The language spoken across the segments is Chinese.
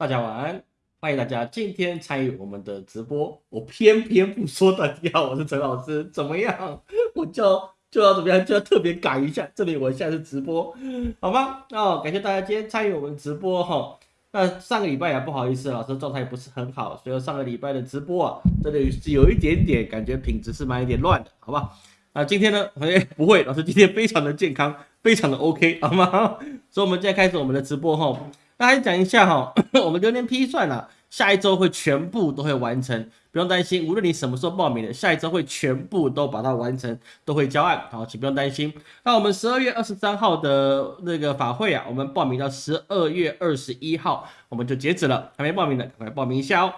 大家晚安，欢迎大家今天参与我们的直播。我偏偏不说大家好，我是陈老师，怎么样？我就就要怎么样，就要特别改一下。这里我现在是直播，好吗？哦，感谢大家今天参与我们直播哈。那上个礼拜啊，不好意思，老师状态不是很好，所以上个礼拜的直播啊，这里是有一点点感觉品质是蛮有点乱的，好吧？那今天呢？哎，不会，老师今天非常的健康，非常的 OK，好吗？所以，我们现在开始我们的直播哈。大家讲一下哈，我们流年批算啊，下一周会全部都会完成，不用担心。无论你什么时候报名的，下一周会全部都把它完成，都会交案，好，请不用担心。那我们十二月二十三号的那个法会啊，我们报名到十二月二十一号，我们就截止了。还没报名的，赶快报名一下哦。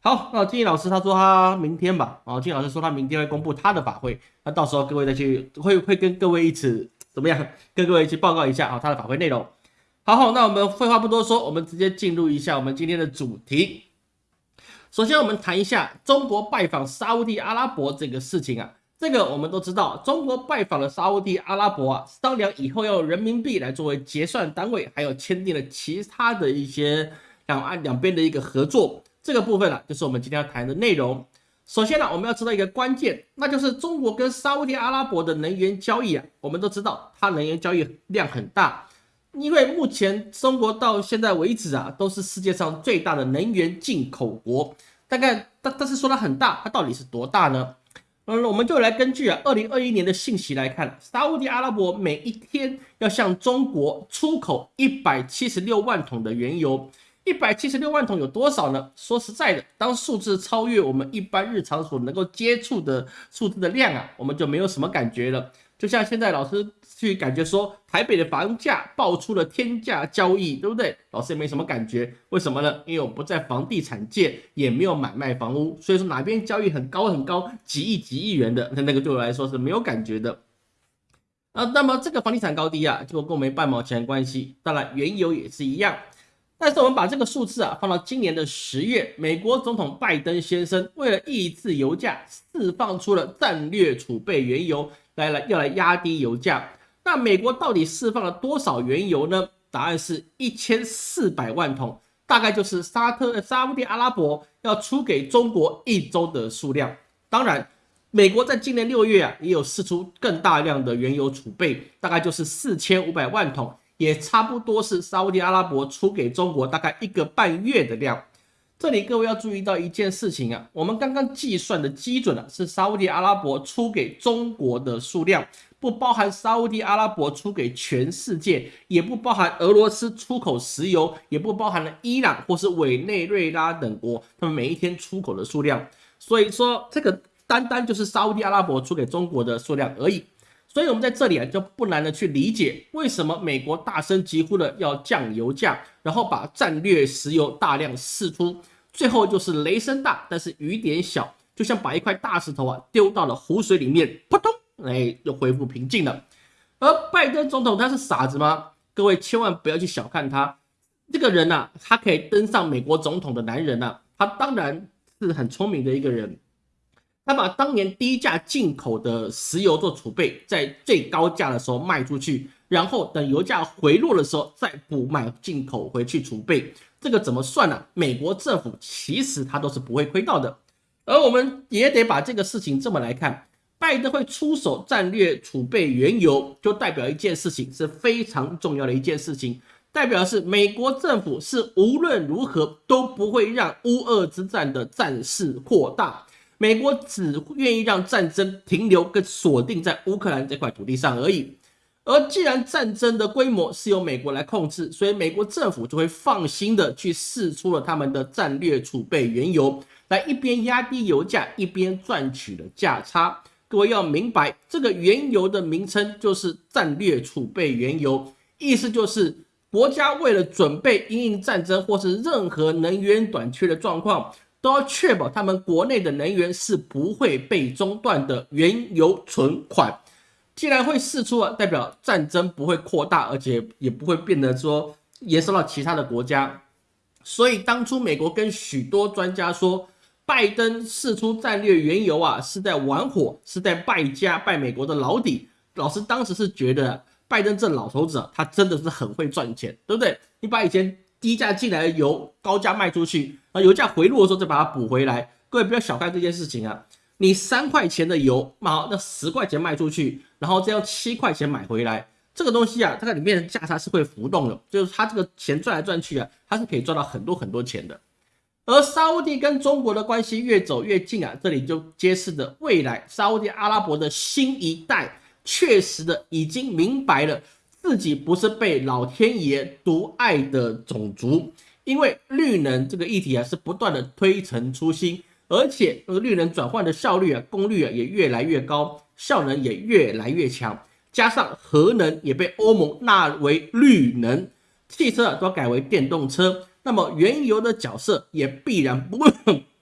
好，那金毅老师他说他明天吧，啊，金老师说他明天会公布他的法会，那到时候各位再去会会跟各位一起怎么样？跟各位去报告一下啊，他的法会内容。好好，那我们废话不多说，我们直接进入一下我们今天的主题。首先，我们谈一下中国拜访沙地阿拉伯这个事情啊。这个我们都知道，中国拜访了沙地阿拉伯啊，商量以后要用人民币来作为结算单位，还有签订了其他的一些两岸两边的一个合作。这个部分呢，就是我们今天要谈的内容。首先呢，我们要知道一个关键，那就是中国跟沙地阿拉伯的能源交易啊。我们都知道，它能源交易量很大。因为目前中国到现在为止啊，都是世界上最大的能源进口国。大概，但但是说它很大，它到底是多大呢？嗯，我们就来根据啊，二零二一年的信息来看，沙地阿拉伯每一天要向中国出口一百七十六万桶的原油。一百七十六万桶有多少呢？说实在的，当数字超越我们一般日常所能够接触的数字的量啊，我们就没有什么感觉了。就像现在老师去感觉说台北的房价爆出了天价交易，对不对？老师也没什么感觉，为什么呢？因为我不在房地产界，也没有买卖房屋，所以说哪边交易很高很高，几亿几亿元的，那那个对我来说是没有感觉的。啊，那么这个房地产高低啊，就跟我没半毛钱关系。当然，原油也是一样。但是我们把这个数字啊放到今年的十月，美国总统拜登先生为了抑制油价，释放出了战略储备原油。来来，要来压低油价。那美国到底释放了多少原油呢？答案是一千四百万桶，大概就是沙特、沙地阿拉伯要出给中国一周的数量。当然，美国在今年六月啊，也有释出更大量的原油储备，大概就是四千五百万桶，也差不多是沙地阿拉伯出给中国大概一个半月的量。这里各位要注意到一件事情啊，我们刚刚计算的基准啊是沙地阿拉伯出给中国的数量，不包含沙地阿拉伯出给全世界，也不包含俄罗斯出口石油，也不包含了伊朗或是委内瑞拉等国他们每一天出口的数量。所以说，这个单单就是沙地阿拉伯出给中国的数量而已。所以，我们在这里啊就不难的去理解，为什么美国大声疾呼的要降油价，然后把战略石油大量释出。最后就是雷声大，但是雨点小，就像把一块大石头啊丢到了湖水里面，扑通，哎，又恢复平静了。而拜登总统他是傻子吗？各位千万不要去小看他，这个人呐，他可以登上美国总统的男人呐，他当然是很聪明的一个人。他把当年低价进口的石油做储备，在最高价的时候卖出去，然后等油价回落的时候再补买进口回去储备。这个怎么算呢？美国政府其实他都是不会亏到的，而我们也得把这个事情这么来看，拜登会出手战略储备原油，就代表一件事情是非常重要的一件事情，代表是美国政府是无论如何都不会让乌俄之战的战事扩大，美国只愿意让战争停留跟锁定在乌克兰这块土地上而已。而既然战争的规模是由美国来控制，所以美国政府就会放心的去试出了他们的战略储备原油，来一边压低油价，一边赚取了价差。各位要明白，这个原油的名称就是战略储备原油，意思就是国家为了准备因应战争或是任何能源短缺的状况，都要确保他们国内的能源是不会被中断的原油存款。既然会释出啊，代表战争不会扩大，而且也不会变得说延伸到其他的国家。所以当初美国跟许多专家说，拜登释出战略原油啊，是在玩火，是在败家败美国的老底。老师当时是觉得拜登这老头子啊，他真的是很会赚钱，对不对？你把以前低价进来的油高价卖出去，啊，油价回落的时候再把它补回来。各位不要小看这件事情啊，你三块钱的油，好，那十块钱卖出去，然后再用七块钱买回来，这个东西啊，它在里面的价差是会浮动的，就是它这个钱赚来赚去啊，它是可以赚到很多很多钱的。而沙地跟中国的关系越走越近啊，这里就揭示着未来沙地阿拉伯的新一代确实的已经明白了。自己不是被老天爷独爱的种族，因为绿能这个议题啊是不断的推陈出新，而且那个绿能转换的效率啊、功率啊也越来越高，效能也越来越强，加上核能也被欧盟纳为绿能，汽车啊都改为电动车，那么原油的角色也必然不，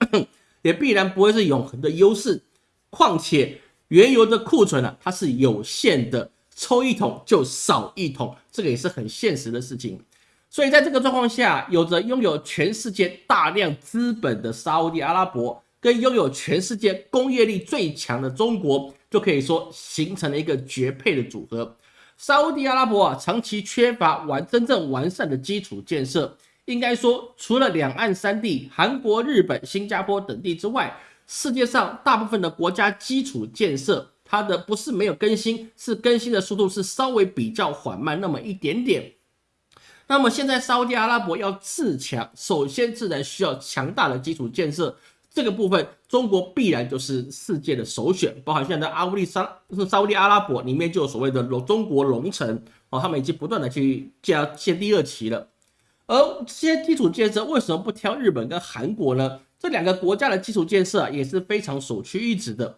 也必然不会是永恒的优势，况且原油的库存啊它是有限的。抽一桶就少一桶，这个也是很现实的事情。所以在这个状况下，有着拥有全世界大量资本的沙地阿拉伯，跟拥有全世界工业力最强的中国，就可以说形成了一个绝配的组合。沙地阿拉伯啊，长期缺乏完真正完善的基础建设，应该说，除了两岸三地、韩国、日本、新加坡等地之外，世界上大部分的国家基础建设。它的不是没有更新，是更新的速度是稍微比较缓慢那么一点点。那么现在沙特阿拉伯要自强，首先自然需要强大的基础建设，这个部分中国必然就是世界的首选。包含现在阿乌利沙是沙特阿拉伯里面就有所谓的龙中国龙城哦，他们已经不断的去建建第二期了。而这些基础建设为什么不挑日本跟韩国呢？这两个国家的基础建设啊也是非常首屈一指的。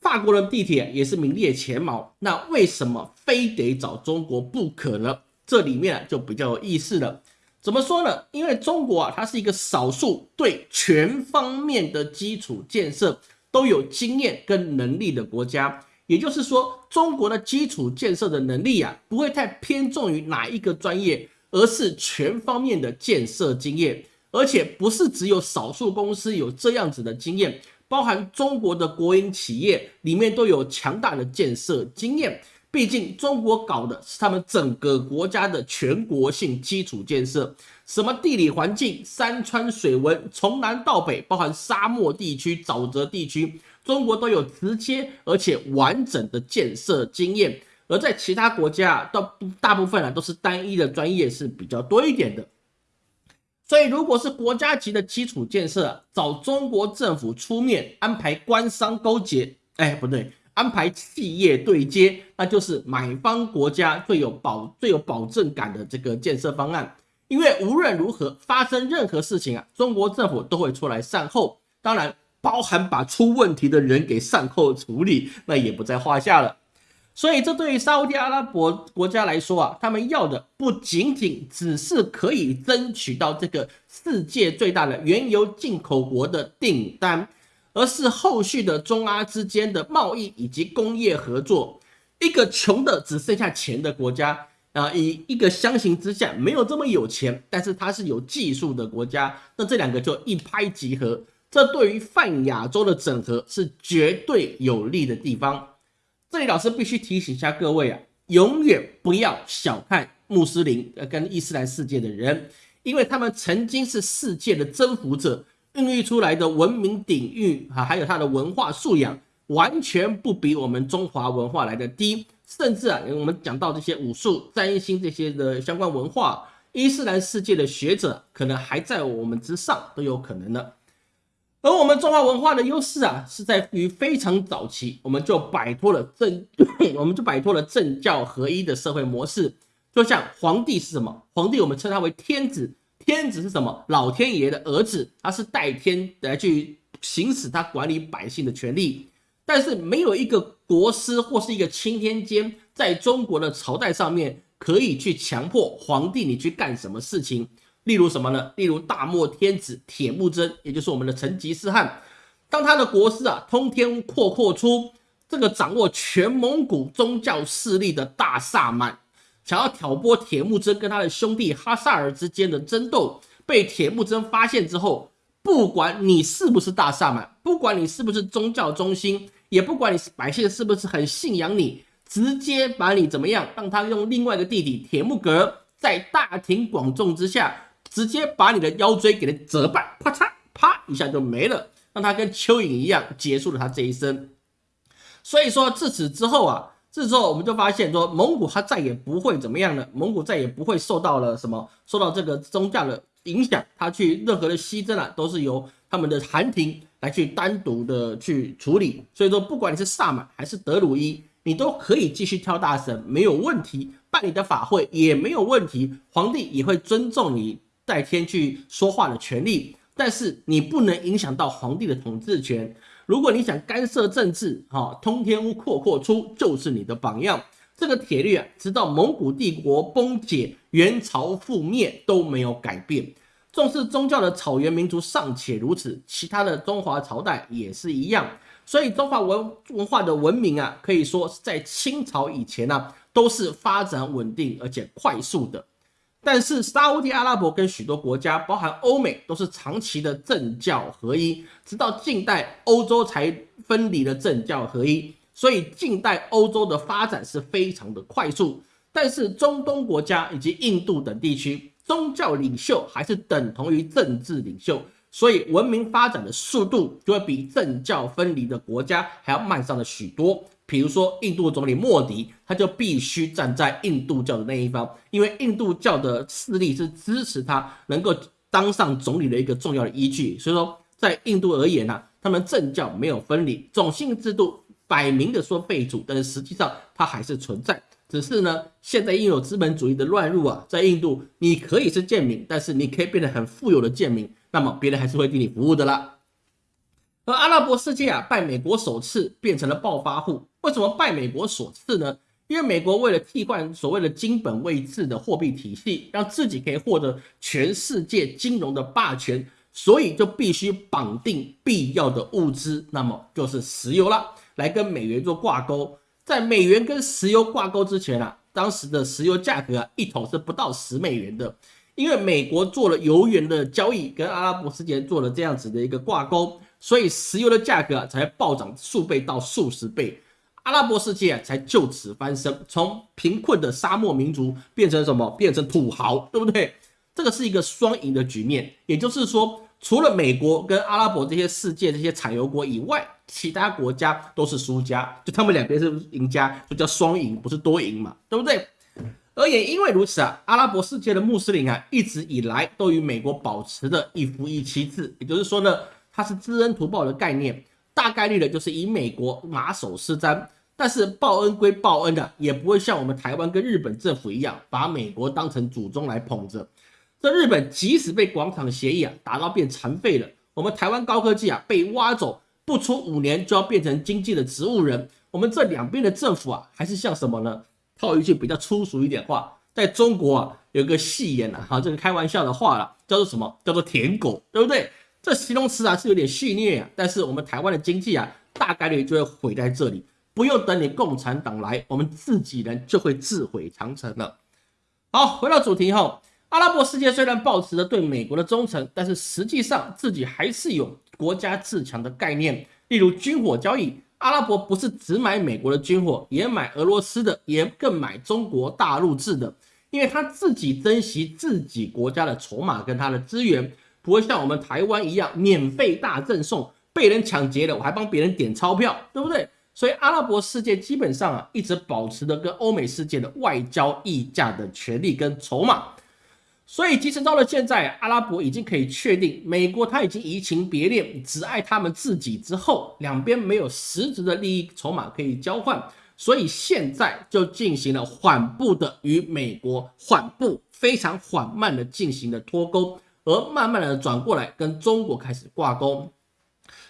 法国的地铁也是名列前茅，那为什么非得找中国不可呢？这里面就比较有意思了。怎么说呢？因为中国啊，它是一个少数对全方面的基础建设都有经验跟能力的国家。也就是说，中国的基础建设的能力啊，不会太偏重于哪一个专业，而是全方面的建设经验，而且不是只有少数公司有这样子的经验。包含中国的国营企业里面都有强大的建设经验，毕竟中国搞的是他们整个国家的全国性基础建设，什么地理环境、山川水文，从南到北，包含沙漠地区、沼泽地区，中国都有直接而且完整的建设经验，而在其他国家，大大部分啊都是单一的专业是比较多一点的。所以，如果是国家级的基础建设，找中国政府出面安排官商勾结，哎，不对，安排企业对接，那就是买方国家最有保、最有保证感的这个建设方案。因为无论如何发生任何事情啊，中国政府都会出来善后，当然包含把出问题的人给善后处理，那也不在话下了。所以，这对于沙特阿拉伯国家来说啊，他们要的不仅仅只是可以争取到这个世界最大的原油进口国的订单，而是后续的中阿之间的贸易以及工业合作。一个穷的只剩下钱的国家啊，以一个相形之下没有这么有钱，但是它是有技术的国家，那这两个就一拍即合。这对于泛亚洲的整合是绝对有利的地方。这里老师必须提醒一下各位啊，永远不要小看穆斯林跟伊斯兰世界的人，因为他们曾经是世界的征服者，孕育出来的文明底蕴啊，还有他的文化素养，完全不比我们中华文化来的低。甚至啊，我们讲到这些武术、占星这些的相关文化，伊斯兰世界的学者可能还在我们之上，都有可能的。而我们中华文化的优势啊，是在于非常早期，我们就摆脱了政，我们就摆脱了政教合一的社会模式。就像皇帝是什么？皇帝我们称他为天子，天子是什么？老天爷的儿子，他是代天来去行使他管理百姓的权利。但是没有一个国师或是一个钦天监，在中国的朝代上面可以去强迫皇帝你去干什么事情。例如什么呢？例如大漠天子铁木真，也就是我们的成吉思汗，当他的国师啊通天阔阔出这个掌握全蒙古宗教势力的大萨满，想要挑拨铁木真跟他的兄弟哈萨尔之间的争斗，被铁木真发现之后，不管你是不是大萨满，不管你是不是宗教中心，也不管你是百姓是不是很信仰你，直接把你怎么样，让他用另外一个弟弟铁木格在大庭广众之下。直接把你的腰椎给它折断，啪嚓啪一下就没了，让他跟蚯蚓一样结束了他这一生。所以说自此之后啊，自此之后我们就发现说，蒙古他再也不会怎么样了，蒙古再也不会受到了什么受到这个宗教的影响，他去任何的西征啊，都是由他们的韩廷来去单独的去处理。所以说，不管你是萨满还是德鲁伊，你都可以继续跳大神，没有问题，办你的法会也没有问题，皇帝也会尊重你代天去说话的权利，但是你不能影响到皇帝的统治权。如果你想干涉政治，哈，通天屋阔阔出就是你的榜样。这个铁律啊，直到蒙古帝国崩解、元朝覆灭都没有改变。重视宗教的草原民族尚且如此，其他的中华朝代也是一样。所以中华文文化的文明啊，可以说是在清朝以前呢，都是发展稳定而且快速的。但是沙地阿拉伯跟许多国家，包含欧美，都是长期的政教合一，直到近代欧洲才分离了政教合一。所以近代欧洲的发展是非常的快速。但是中东国家以及印度等地区，宗教领袖还是等同于政治领袖，所以文明发展的速度就会比政教分离的国家还要慢上了许多。比如说，印度总理莫迪，他就必须站在印度教的那一方，因为印度教的势力是支持他能够当上总理的一个重要的依据。所以说，在印度而言呢，他们政教没有分离，种姓制度摆明的说废除，但是实际上它还是存在。只是呢，现在因有资本主义的乱入啊，在印度你可以是贱民，但是你可以变得很富有的贱民，那么别人还是会替你服务的啦。而阿拉伯世界啊，拜美国所赐，变成了暴发户。为什么拜美国所赐呢？因为美国为了替换所谓的金本位制的货币体系，让自己可以获得全世界金融的霸权，所以就必须绑定必要的物资，那么就是石油了，来跟美元做挂钩。在美元跟石油挂钩之前啊，当时的石油价格啊，一桶是不到十美元的，因为美国做了油源的交易，跟阿拉伯世界做了这样子的一个挂钩。所以石油的价格才暴涨数倍到数十倍，阿拉伯世界才就此翻身，从贫困的沙漠民族变成什么？变成土豪，对不对？这个是一个双赢的局面。也就是说，除了美国跟阿拉伯这些世界这些产油国以外，其他国家都是输家，就他们两边是赢家，就叫双赢，不是多赢嘛，对不对？而也因为如此啊，阿拉伯世界的穆斯林啊，一直以来都与美国保持着一夫一妻制，也就是说呢。它是知恩图报的概念，大概率的就是以美国马首是瞻。但是报恩归报恩的，也不会像我们台湾跟日本政府一样，把美国当成祖宗来捧着。这日本即使被广场协议啊打到变残废了，我们台湾高科技啊被挖走，不出五年就要变成经济的植物人。我们这两边的政府啊，还是像什么呢？套一句比较粗俗一点话，在中国啊有个戏言啊，哈，这个开玩笑的话了，叫做什么？叫做舔狗，对不对？这形容词啊是有点戏谑啊，但是我们台湾的经济啊大概率就会毁在这里，不用等你共产党来，我们自己人就会自毁长城了。好，回到主题后，阿拉伯世界虽然保持着对美国的忠诚，但是实际上自己还是有国家自强的概念，例如军火交易，阿拉伯不是只买美国的军火，也买俄罗斯的，也更买中国大陆制的，因为他自己珍惜自己国家的筹码跟他的资源。不会像我们台湾一样免费大赠送，被人抢劫了我还帮别人点钞票，对不对？所以阿拉伯世界基本上啊一直保持着跟欧美世界的外交议价的权利跟筹码。所以即使到了现在，阿拉伯已经可以确定美国他已经移情别恋，只爱他们自己之后，两边没有实质的利益筹码可以交换，所以现在就进行了缓步的与美国缓步非常缓慢的进行了脱钩。而慢慢的转过来跟中国开始挂钩，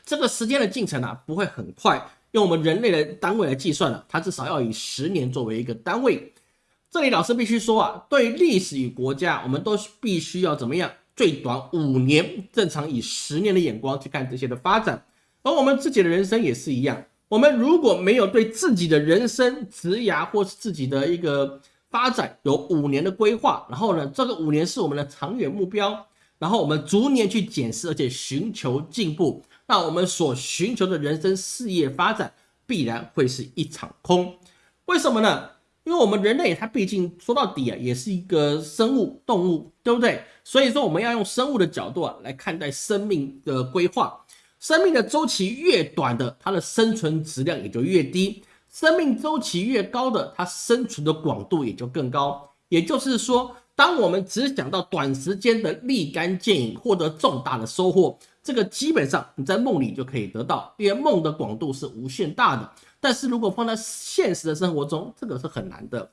这个时间的进程啊不会很快，用我们人类的单位来计算了，它至少要以十年作为一个单位。这里老师必须说啊，对历史与国家，我们都必须要怎么样？最短五年，正常以十年的眼光去看这些的发展。而我们自己的人生也是一样，我们如果没有对自己的人生、职涯或是自己的一个发展有五年的规划，然后呢，这个五年是我们的长远目标。然后我们逐年去检视，而且寻求进步，那我们所寻求的人生事业发展必然会是一场空。为什么呢？因为我们人类它毕竟说到底啊，也是一个生物动物，对不对？所以说我们要用生物的角度啊来看待生命的规划。生命的周期越短的，它的生存质量也就越低；生命周期越高的，它生存的广度也就更高。也就是说，当我们只想到短时间的立竿见影，获得重大的收获，这个基本上你在梦里就可以得到，因为梦的广度是无限大的。但是如果放在现实的生活中，这个是很难的。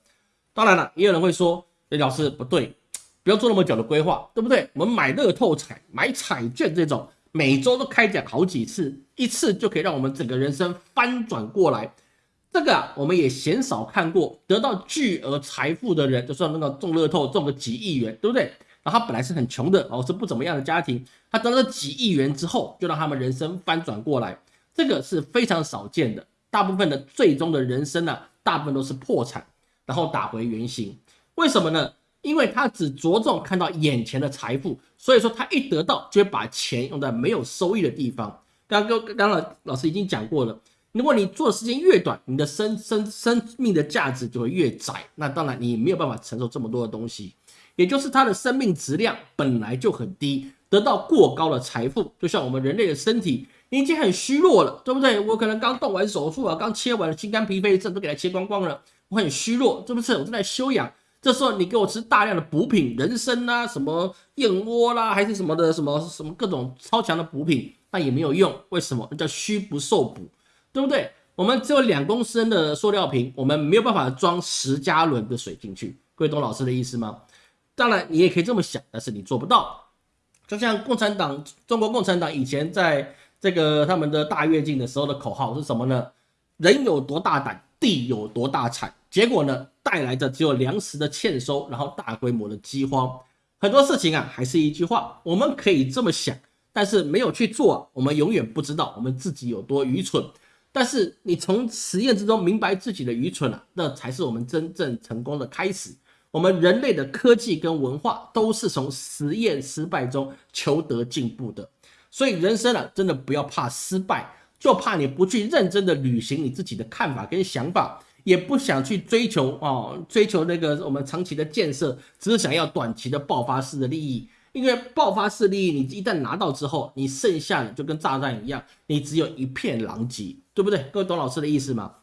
当然了，也有人会说，李老师不对，不要做那么久的规划，对不对？我们买乐透彩、买彩券这种。每周都开奖好几次，一次就可以让我们整个人生翻转过来。这个啊，我们也鲜少看过得到巨额财富的人，就算那个中乐透中个几亿元，对不对？然后他本来是很穷的哦，是不怎么样的家庭，他得了几亿元之后，就让他们人生翻转过来，这个是非常少见的。大部分的最终的人生呢，大部分都是破产，然后打回原形。为什么呢？因为他只着重看到眼前的财富，所以说他一得到就会把钱用在没有收益的地方。刚刚刚刚老师已经讲过了，如果你做的时间越短，你的生生生命的价值就会越窄。那当然你没有办法承受这么多的东西，也就是他的生命质量本来就很低，得到过高的财富，就像我们人类的身体已经很虚弱了，对不对？我可能刚动完手术啊，刚切完了心肝脾肺肾都给它切光光了，我很虚弱，是不是？我正在休养。这时候你给我吃大量的补品，人参啊，什么燕窝啦，还是什么的，什么什么各种超强的补品，那也没有用。为什么？那叫虚不受补，对不对？我们只有两公升的塑料瓶，我们没有办法装十加仑的水进去。各位懂老师的意思吗？当然你也可以这么想，但是你做不到。就像共产党，中国共产党以前在这个他们的大跃进的时候的口号是什么呢？人有多大胆，地有多大产。结果呢，带来的只有粮食的欠收，然后大规模的饥荒。很多事情啊，还是一句话，我们可以这么想，但是没有去做，我们永远不知道我们自己有多愚蠢。但是你从实验之中明白自己的愚蠢啊，那才是我们真正成功的开始。我们人类的科技跟文化都是从实验失败中求得进步的。所以人生啊，真的不要怕失败，就怕你不去认真的履行你自己的看法跟想法。也不想去追求哦，追求那个我们长期的建设，只是想要短期的爆发式的利益。因为爆发式利益，你一旦拿到之后，你剩下的就跟炸弹一样，你只有一片狼藉，对不对？各位懂老师的意思吗？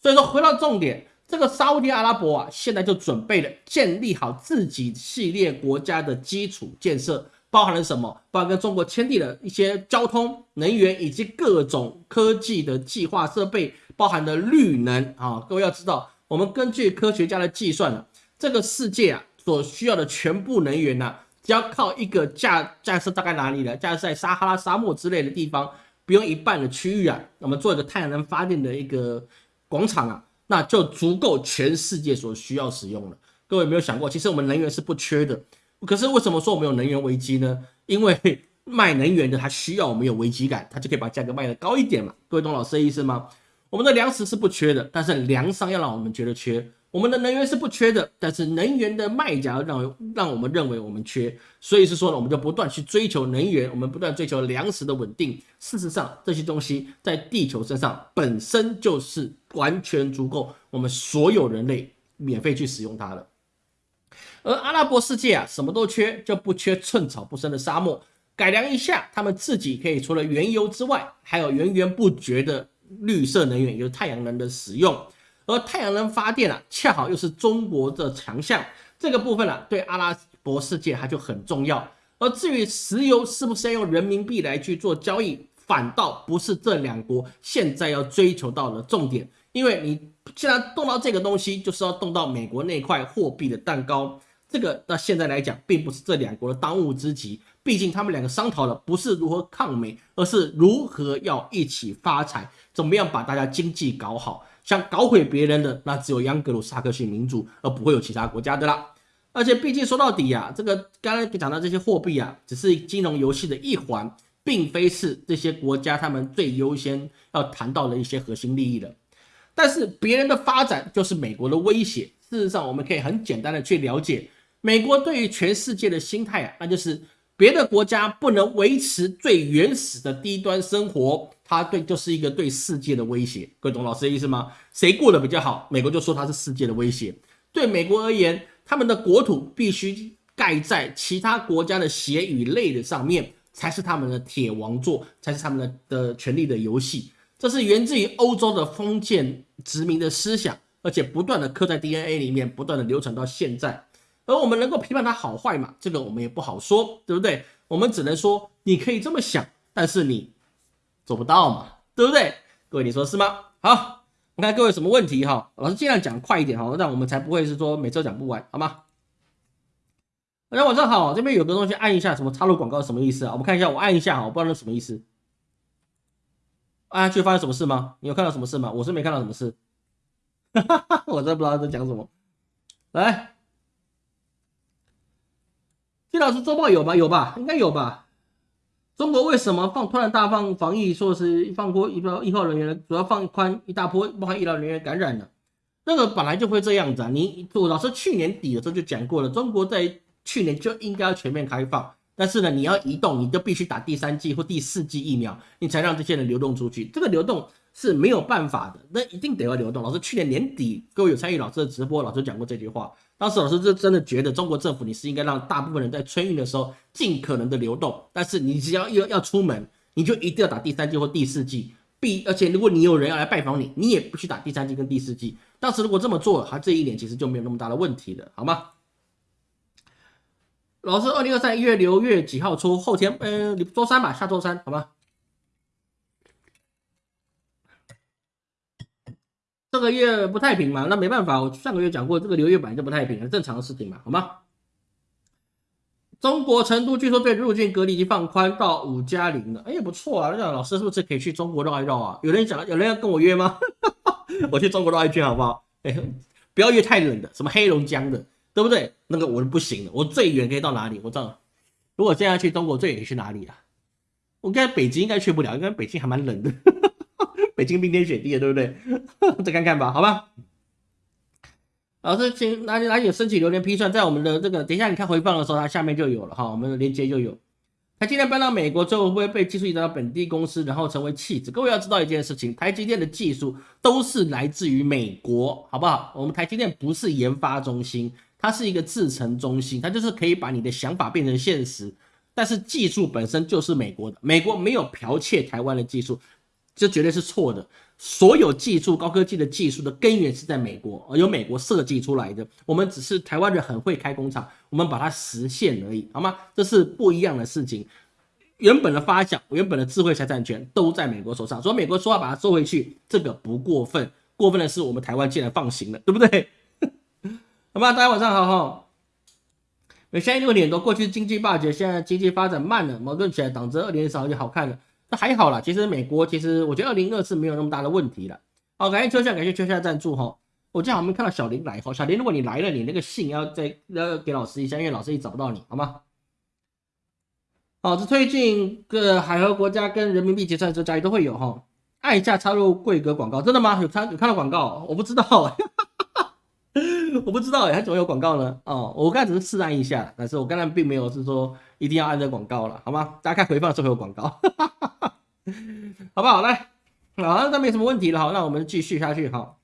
所以说回到重点，这个沙地阿拉伯啊，现在就准备了建立好自己系列国家的基础建设，包含了什么？包含跟中国签订了一些交通、能源以及各种科技的计划设备。包含的绿能啊，各位要知道，我们根据科学家的计算呢，这个世界啊所需要的全部能源呢，只要靠一个架架设大概哪里呢？架设在撒哈拉沙漠之类的地方，不用一半的区域啊，那么做一个太阳能发电的一个广场啊，那就足够全世界所需要使用了。各位有没有想过，其实我们能源是不缺的，可是为什么说我们有能源危机呢？因为 卖能源的他需要我们有危机感，他就可以把价格卖得高一点嘛。各位懂老师的意思吗？我们的粮食是不缺的，但是粮商要让我们觉得缺；我们的能源是不缺的，但是能源的卖家让让我们认为我们缺。所以是说呢，我们就不断去追求能源，我们不断追求粮食的稳定。事实上，这些东西在地球身上本身就是完全足够我们所有人类免费去使用它的。而阿拉伯世界啊，什么都缺，就不缺寸草不生的沙漠。改良一下，他们自己可以除了原油之外，还有源源不绝的。绿色能源，也就是太阳能的使用，而太阳能发电啊，恰好又是中国的强项，这个部分呢，对阿拉伯世界它就很重要。而至于石油是不是要用人民币来去做交易，反倒不是这两国现在要追求到的重点，因为你既然动到这个东西，就是要动到美国那块货币的蛋糕，这个到现在来讲，并不是这两国的当务之急。毕竟他们两个商讨的不是如何抗美，而是如何要一起发财，怎么样把大家经济搞好。想搞毁别人的，那只有央格鲁萨克逊民族，而不会有其他国家的啦。而且毕竟说到底呀，这个刚才讲到这些货币啊，只是金融游戏的一环，并非是这些国家他们最优先要谈到的一些核心利益的。但是别人的发展就是美国的威胁。事实上，我们可以很简单的去了解美国对于全世界的心态啊，那就是。别的国家不能维持最原始的低端生活，它对就是一个对世界的威胁。各位懂老师的意思吗？谁过得比较好，美国就说它是世界的威胁。对美国而言，他们的国土必须盖在其他国家的血与泪的上面，才是他们的铁王座，才是他们的的权力的游戏。这是源自于欧洲的封建殖民的思想，而且不断的刻在 DNA 里面，不断的流传到现在。而我们能够批判它好坏嘛？这个我们也不好说，对不对？我们只能说你可以这么想，但是你做不到嘛，对不对？各位你说是吗？好，我看各位什么问题哈？老师尽量讲快一点哈，让我们才不会是说每次都讲不完，好吗？大家晚上好，这边有个东西按一下，什么插入广告什么意思啊？我们看一下，我按一下哈，我不知道那什么意思。按下去发生什么事吗？你有看到什么事吗？我是没看到什么事，哈 哈我真不知道在讲什么。来，金老师周报有吗？有吧？应该有吧？中国为什么放突然大放防疫，说是放过一波医疗人员，主要放宽一大波，包含医疗人员感染的，那个本来就会这样子啊。你我老师去年底的时候就讲过了，中国在去年就应该要全面开放。但是呢，你要移动，你就必须打第三剂或第四剂疫苗，你才让这些人流动出去。这个流动是没有办法的，那一定得要流动。老师去年年底，各位有参与老师的直播，老师讲过这句话。当时老师就真的觉得中国政府你是应该让大部分人在春运的时候尽可能的流动，但是你只要要要出门，你就一定要打第三剂或第四剂。必而且如果你有人要来拜访你，你也不去打第三剂跟第四剂。当时如果这么做，他这一年其实就没有那么大的问题了，好吗？老师，二零二三一月六月几号出？后天，呃，周三吧，下周三，好吗？这个月不太平嘛，那没办法，我上个月讲过，这个六月本来就不太平，很正常的事情嘛，好吗？中国成都据说对入境隔离已经放宽到五加零了，哎，不错啊，那老师是不是可以去中国绕一绕啊？有人讲，有人要跟我约吗？我去中国绕一圈好不好？哎，不要约太冷的，什么黑龙江的。对不对？那个我是不行的，我最远可以到哪里？我知道，如果现在去中国最远去哪里啊？我该北京应该去不了，因为北京还蛮冷的，北京冰天雪地的，对不对？再看看吧，好吧。老师，请哪里哪里有申请榴莲批算，在我们的这个等一下你看回放的时候，它下面就有了哈，我们的链接就有。台积电搬到美国之后，会不会被技术移到本地公司，然后成为弃子？各位要知道一件事情，台积电的技术都是来自于美国，好不好？我们台积电不是研发中心。它是一个制程中心，它就是可以把你的想法变成现实，但是技术本身就是美国的，美国没有剽窃台湾的技术，这绝对是错的。所有技术、高科技的技术的根源是在美国，由美国设计出来的。我们只是台湾人很会开工厂，我们把它实现而已，好吗？这是不一样的事情。原本的发想、原本的智慧财产权都在美国手上，所以美国说要把它收回去，这个不过分。过分的是我们台湾竟然放行了，对不对？好吧，大家晚上好哈。美现在六点多，过去经济霸权，现在经济发展慢了，矛盾起来，党争二年少就好看了。那还好啦，其实美国其实我觉得二零二四没有那么大的问题了。好，感谢秋夏，感谢秋夏赞助哈。我正好没看到小林来哈，小林如果你来了，你那个信要再要给老师一下，因为老师也找不到你，好吗？好，这推进各海河国家跟人民币结算，这家里都会有哈。按一下插入贵格广告，真的吗？有看有看到广告？我不知道。我不知道哎，他怎么有广告呢？哦，我刚才只是试按一下，但是我刚才并没有是说一定要按这广告了，好吗？大家看回放的时候有广告，好不好？来，好，那没什么问题了，好，那我们继续下去哈。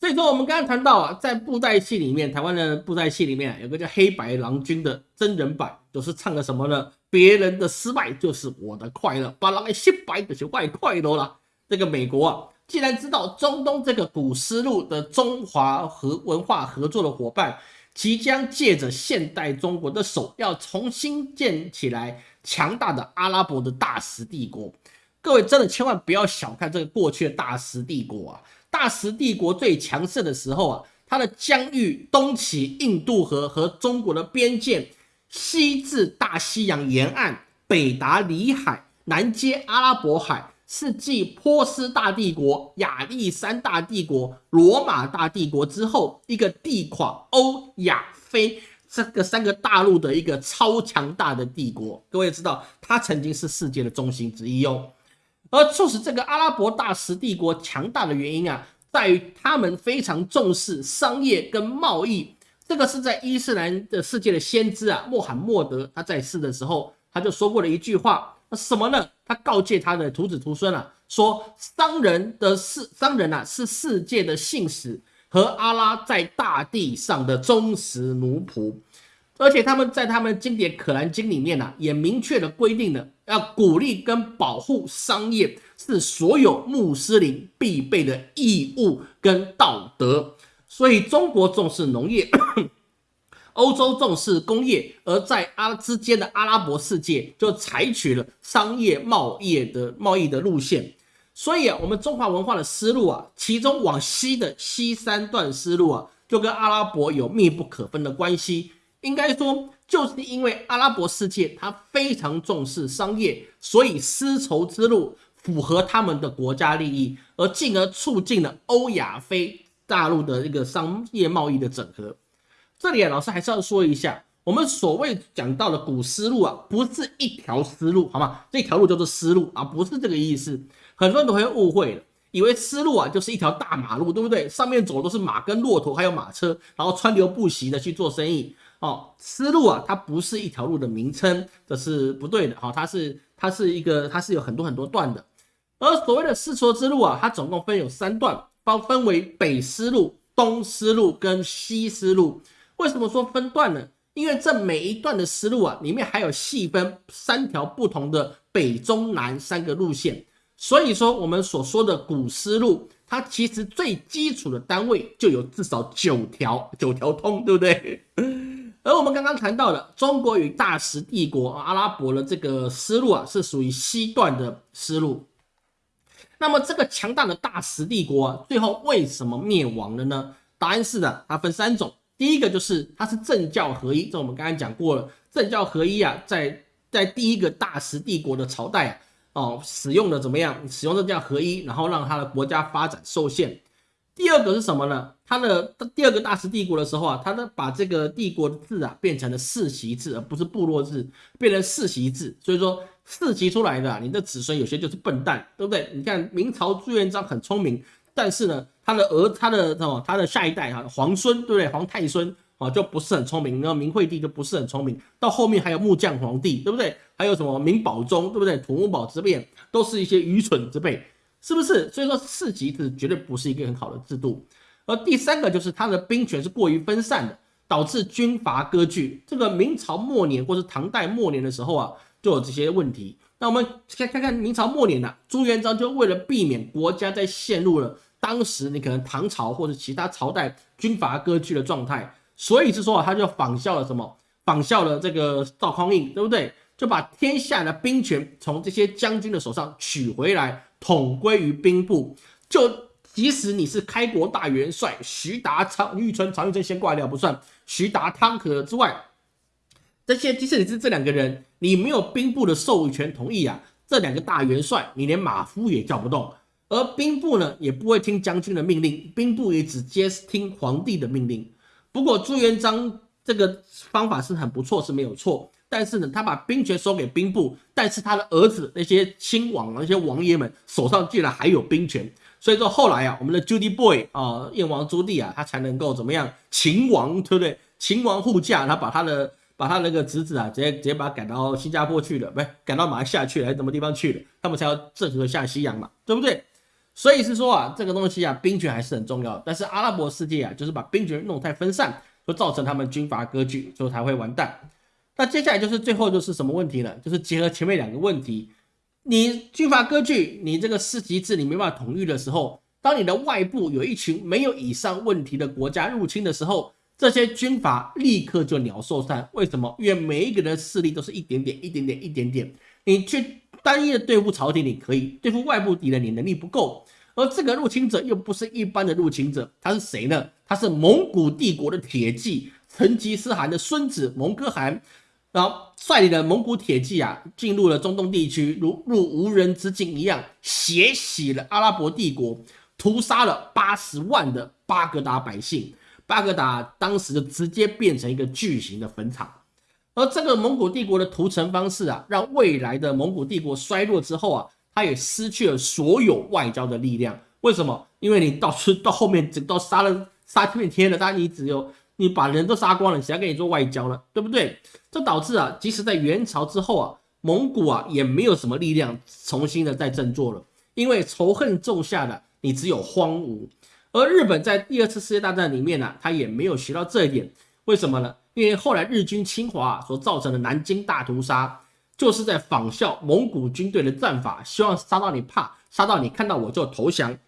所以说，我们刚刚谈到啊，在布袋戏里面，台湾的布袋戏里面有个叫《黑白郎君》的真人版，就是唱的什么呢？别人的失败就是我的快乐，把狼给失败的就外快乐了。这个美国啊。既然知道中东这个古丝路的中华和文化合作的伙伴，即将借着现代中国的手，要重新建起来强大的阿拉伯的大食帝国。各位真的千万不要小看这个过去的大食帝国啊！大食帝国最强盛的时候啊，它的疆域东起印度河和中国的边界，西至大西洋沿岸，北达里海，南接阿拉伯海。是继波斯大帝国、亚历山大帝国、罗马大帝国之后，一个地跨欧亚非这个三个大陆的一个超强大的帝国。各位知道，它曾经是世界的中心之一哦。而促使这个阿拉伯大食帝国强大的原因啊，在于他们非常重视商业跟贸易。这个是在伊斯兰的世界的先知啊，穆罕默德他在世的时候，他就说过了一句话，那什么呢？他告诫他的徒子徒孙啊，说商人的世商人啊是世界的信使和阿拉在大地上的忠实奴仆，而且他们在他们经典《可兰经》里面呢，也明确的规定了要鼓励跟保护商业是所有穆斯林必备的义务跟道德。所以中国重视农业，欧洲重视工业，而在阿之间的阿拉伯世界就采取了商业贸易的贸易的路线。所以啊，我们中华文化的思路啊，其中往西的西三段思路啊，就跟阿拉伯有密不可分的关系。应该说，就是因为阿拉伯世界它非常重视商业，所以丝绸之路符合他们的国家利益，而进而促进了欧亚非。大陆的一个商业贸易的整合，这里啊，老师还是要说一下，我们所谓讲到的古丝路啊，不是一条丝路，好吗？这条路叫做丝路啊，不是这个意思。很多人都会误会了，以为丝路啊就是一条大马路，对不对？上面走都是马跟骆驼，还有马车，然后川流不息的去做生意哦。丝路啊，它不是一条路的名称，这是不对的。好，它是它是一个，它是有很多很多段的。而所谓的丝绸之路啊，它总共分有三段。包分为北丝路、东丝路跟西丝路。为什么说分段呢？因为这每一段的丝路啊，里面还有细分三条不同的北、中、南三个路线。所以说，我们所说的古丝路，它其实最基础的单位就有至少九条，九条通，对不对？而我们刚刚谈到的中国与大食帝国阿拉伯的这个丝路啊，是属于西段的丝路。那么这个强大的大食帝国啊，最后为什么灭亡了呢？答案是的，它分三种。第一个就是它是政教合一，这我们刚刚讲过了，政教合一啊，在在第一个大食帝国的朝代啊，哦，使用的怎么样？使用的叫合一，然后让他的国家发展受限。第二个是什么呢？他的第二个大食帝国的时候啊，他呢把这个帝国的制啊变成了世袭制，而不是部落制，变成世袭制。所以说。世袭出来的，你的子孙有些就是笨蛋，对不对？你看明朝朱元璋很聪明，但是呢，他的儿，他的什么，他的下一代哈，皇孙，对不对？皇太孙啊，就不是很聪明。然后明惠帝就不是很聪明，到后面还有木匠皇帝，对不对？还有什么明宝宗，对不对？土木堡之变，都是一些愚蠢之辈，是不是？所以说世袭制绝对不是一个很好的制度。而第三个就是他的兵权是过于分散的，导致军阀割据。这个明朝末年或是唐代末年的时候啊。就有这些问题。那我们先看看明朝末年呐，朱元璋就为了避免国家在陷入了当时你可能唐朝或者其他朝代军阀割据的状态，所以是说啊，他就仿效了什么？仿效了这个赵匡胤，对不对？就把天下的兵权从这些将军的手上取回来，统归于兵部。就即使你是开国大元帅徐达、常玉春、常玉春先挂掉不算，徐达、汤和之外。这些即使你是这两个人，你没有兵部的授权同意啊，这两个大元帅你连马夫也叫不动，而兵部呢也不会听将军的命令，兵部也只接听皇帝的命令。不过朱元璋这个方法是很不错，是没有错，但是呢，他把兵权收给兵部，但是他的儿子那些亲王那些王爷们手上竟然还有兵权，所以说后来啊，我们的 Judy Boy 啊，燕王朱棣啊，他才能够怎么样？秦王对不对？秦王护驾，他把他的。把他那个侄子啊，直接直接把他赶到新加坡去了，不是赶到马来西亚去了，还是什么地方去了？他们才要郑和下西洋嘛，对不对？所以是说啊，这个东西啊，兵权还是很重要。但是阿拉伯世界啊，就是把兵权弄太分散，就造成他们军阀割据，所以才会完蛋。那接下来就是最后就是什么问题呢？就是结合前面两个问题，你军阀割据，你这个世袭制你没办法统一的时候，当你的外部有一群没有以上问题的国家入侵的时候。这些军阀立刻就鸟兽散，为什么？因为每一个人的势力都是一点点、一点点、一点点。你去单一的对付朝廷，你可以对付外部敌人，你能力不够。而这个入侵者又不是一般的入侵者，他是谁呢？他是蒙古帝国的铁骑成吉思汗的孙子蒙哥汗，然后率领的蒙古铁骑啊，进入了中东地区，如入无人之境一样，血洗了阿拉伯帝国，屠杀了八十万的巴格达百姓。巴格达当时就直接变成一个巨型的坟场，而这个蒙古帝国的屠城方式啊，让未来的蒙古帝国衰落之后啊，他也失去了所有外交的力量。为什么？因为你到到后面，整到杀了杀遍天了，当然你只有你把人都杀光了，谁要跟你做外交了，对不对？这导致啊，即使在元朝之后啊，蒙古啊也没有什么力量重新的再振作了，因为仇恨种下的你只有荒芜。而日本在第二次世界大战里面呢，他也没有学到这一点，为什么呢？因为后来日军侵华所造成的南京大屠杀，就是在仿效蒙古军队的战法，希望杀到你怕，杀到你看到我就投降。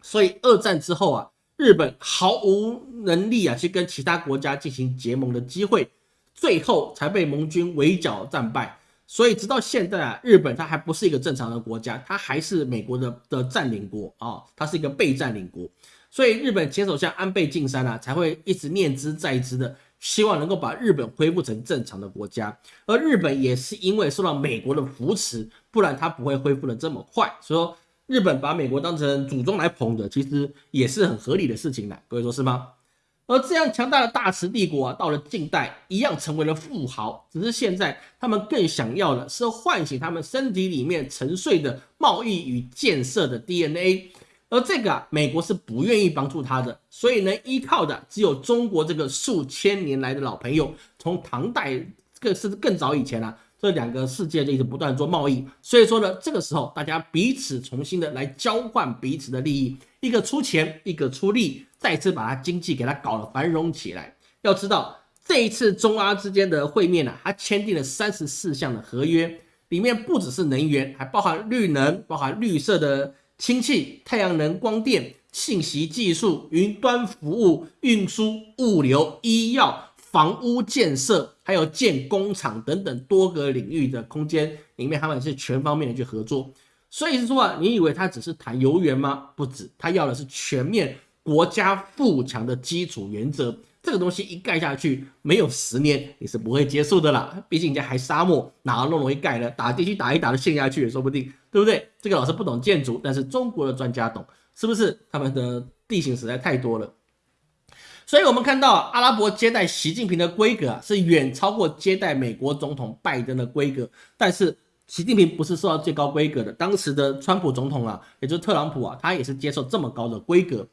所以二战之后啊，日本毫无能力啊去跟其他国家进行结盟的机会，最后才被盟军围剿战败。所以直到现在啊，日本它还不是一个正常的国家，它还是美国的的占领国啊，它是一个被占领国。所以日本前首相安倍晋三啊，才会一直念之在之的。希望能够把日本恢复成正常的国家，而日本也是因为受到美国的扶持，不然它不会恢复的这么快。所以说，日本把美国当成祖宗来捧的，其实也是很合理的事情的。各位说是吗？而这样强大的大慈帝国啊，到了近代一样成为了富豪，只是现在他们更想要的是唤醒他们身体里面沉睡的贸易与建设的 DNA。而这个，美国是不愿意帮助他的，所以能依靠的只有中国这个数千年来的老朋友。从唐代，更是更早以前啊，这两个世界就一直不断做贸易。所以说呢，这个时候大家彼此重新的来交换彼此的利益，一个出钱，一个出力，再次把它经济给它搞得繁荣起来。要知道，这一次中阿之间的会面呢，它签订了三十四项的合约，里面不只是能源，还包含绿能，包含绿色的。氢气、太阳能、光电、信息技术、云端服务、运输、物流、医药、房屋建设，还有建工厂等等多个领域的空间里面，他们是全方面的去合作。所以是说啊，你以为他只是谈游园吗？不止，他要的是全面国家富强的基础原则。这个东西一盖下去，没有十年你是不会结束的啦。毕竟人家还沙漠，哪那么容易盖呢？打地区打一打就陷下去也说不定，对不对？这个老师不懂建筑，但是中国的专家懂，是不是？他们的地形实在太多了，所以我们看到阿拉伯接待习近平的规格啊，是远超过接待美国总统拜登的规格。但是习近平不是受到最高规格的，当时的川普总统啊，也就是特朗普啊，他也是接受这么高的规格。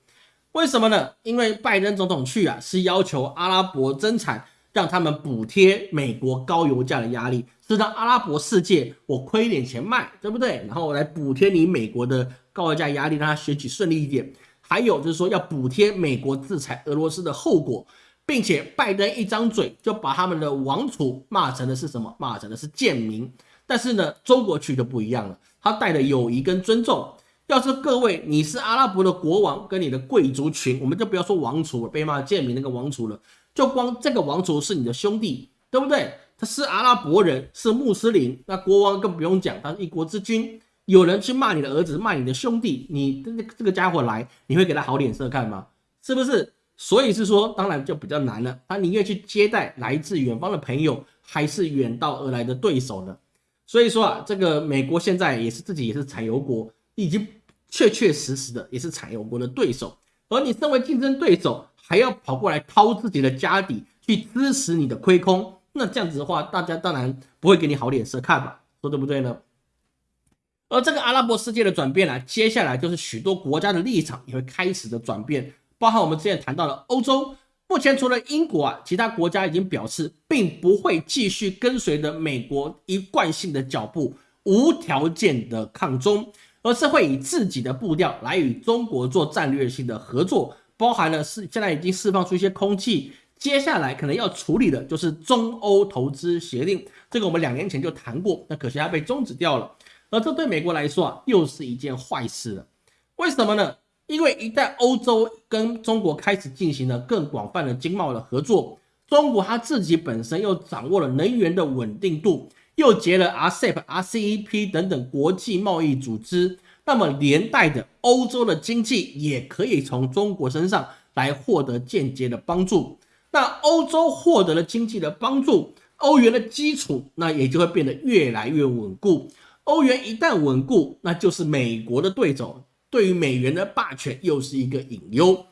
为什么呢？因为拜登总统去啊，是要求阿拉伯增产，让他们补贴美国高油价的压力，是让阿拉伯世界我亏点钱卖，对不对？然后来补贴你美国的高油价压力，让他选举顺利一点。还有就是说要补贴美国制裁俄罗斯的后果，并且拜登一张嘴就把他们的王储骂成的是什么？骂成的是贱民。但是呢，中国去就不一样了，他带着友谊跟尊重。要是各位你是阿拉伯的国王跟你的贵族群，我们就不要说王储了，被骂贱民那个王储了，就光这个王储是你的兄弟，对不对？他是阿拉伯人，是穆斯林，那国王更不用讲，他是一国之君。有人去骂你的儿子，骂你的兄弟，你这这个家伙来，你会给他好脸色看吗？是不是？所以是说，当然就比较难了。他宁愿去接待来自远方的朋友，还是远道而来的对手呢？所以说啊，这个美国现在也是自己也是产油国。已经确确实实的也是产油国的对手，而你身为竞争对手，还要跑过来掏自己的家底去支持你的亏空，那这样子的话，大家当然不会给你好脸色看吧？说对不对呢？而这个阿拉伯世界的转变呢，接下来就是许多国家的立场也会开始的转变，包含我们之前谈到的欧洲，目前除了英国啊，其他国家已经表示并不会继续跟随着美国一贯性的脚步，无条件的抗中。而是会以自己的步调来与中国做战略性的合作，包含了是现在已经释放出一些空气，接下来可能要处理的就是中欧投资协定，这个我们两年前就谈过，那可惜它被终止掉了。而这对美国来说啊，又是一件坏事了。为什么呢？因为一旦欧洲跟中国开始进行了更广泛的经贸的合作，中国它自己本身又掌握了能源的稳定度。又结了 RCEP、RCEP 等等国际贸易组织，那么连带的欧洲的经济也可以从中国身上来获得间接的帮助。那欧洲获得了经济的帮助，欧元的基础那也就会变得越来越稳固。欧元一旦稳固，那就是美国的对手，对于美元的霸权又是一个隐忧。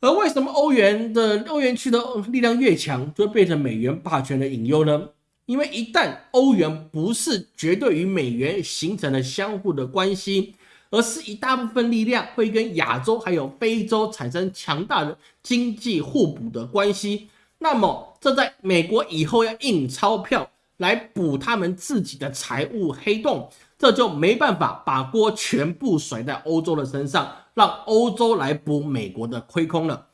而为什么欧元的欧元区的力量越强，就会变成美元霸权的隐忧呢？因为一旦欧元不是绝对与美元形成了相互的关系，而是一大部分力量会跟亚洲还有非洲产生强大的经济互补的关系。那么，这在美国以后要印钞票来补他们自己的财务黑洞，这就没办法把锅全部甩在欧洲的身上，让欧洲来补美国的亏空了。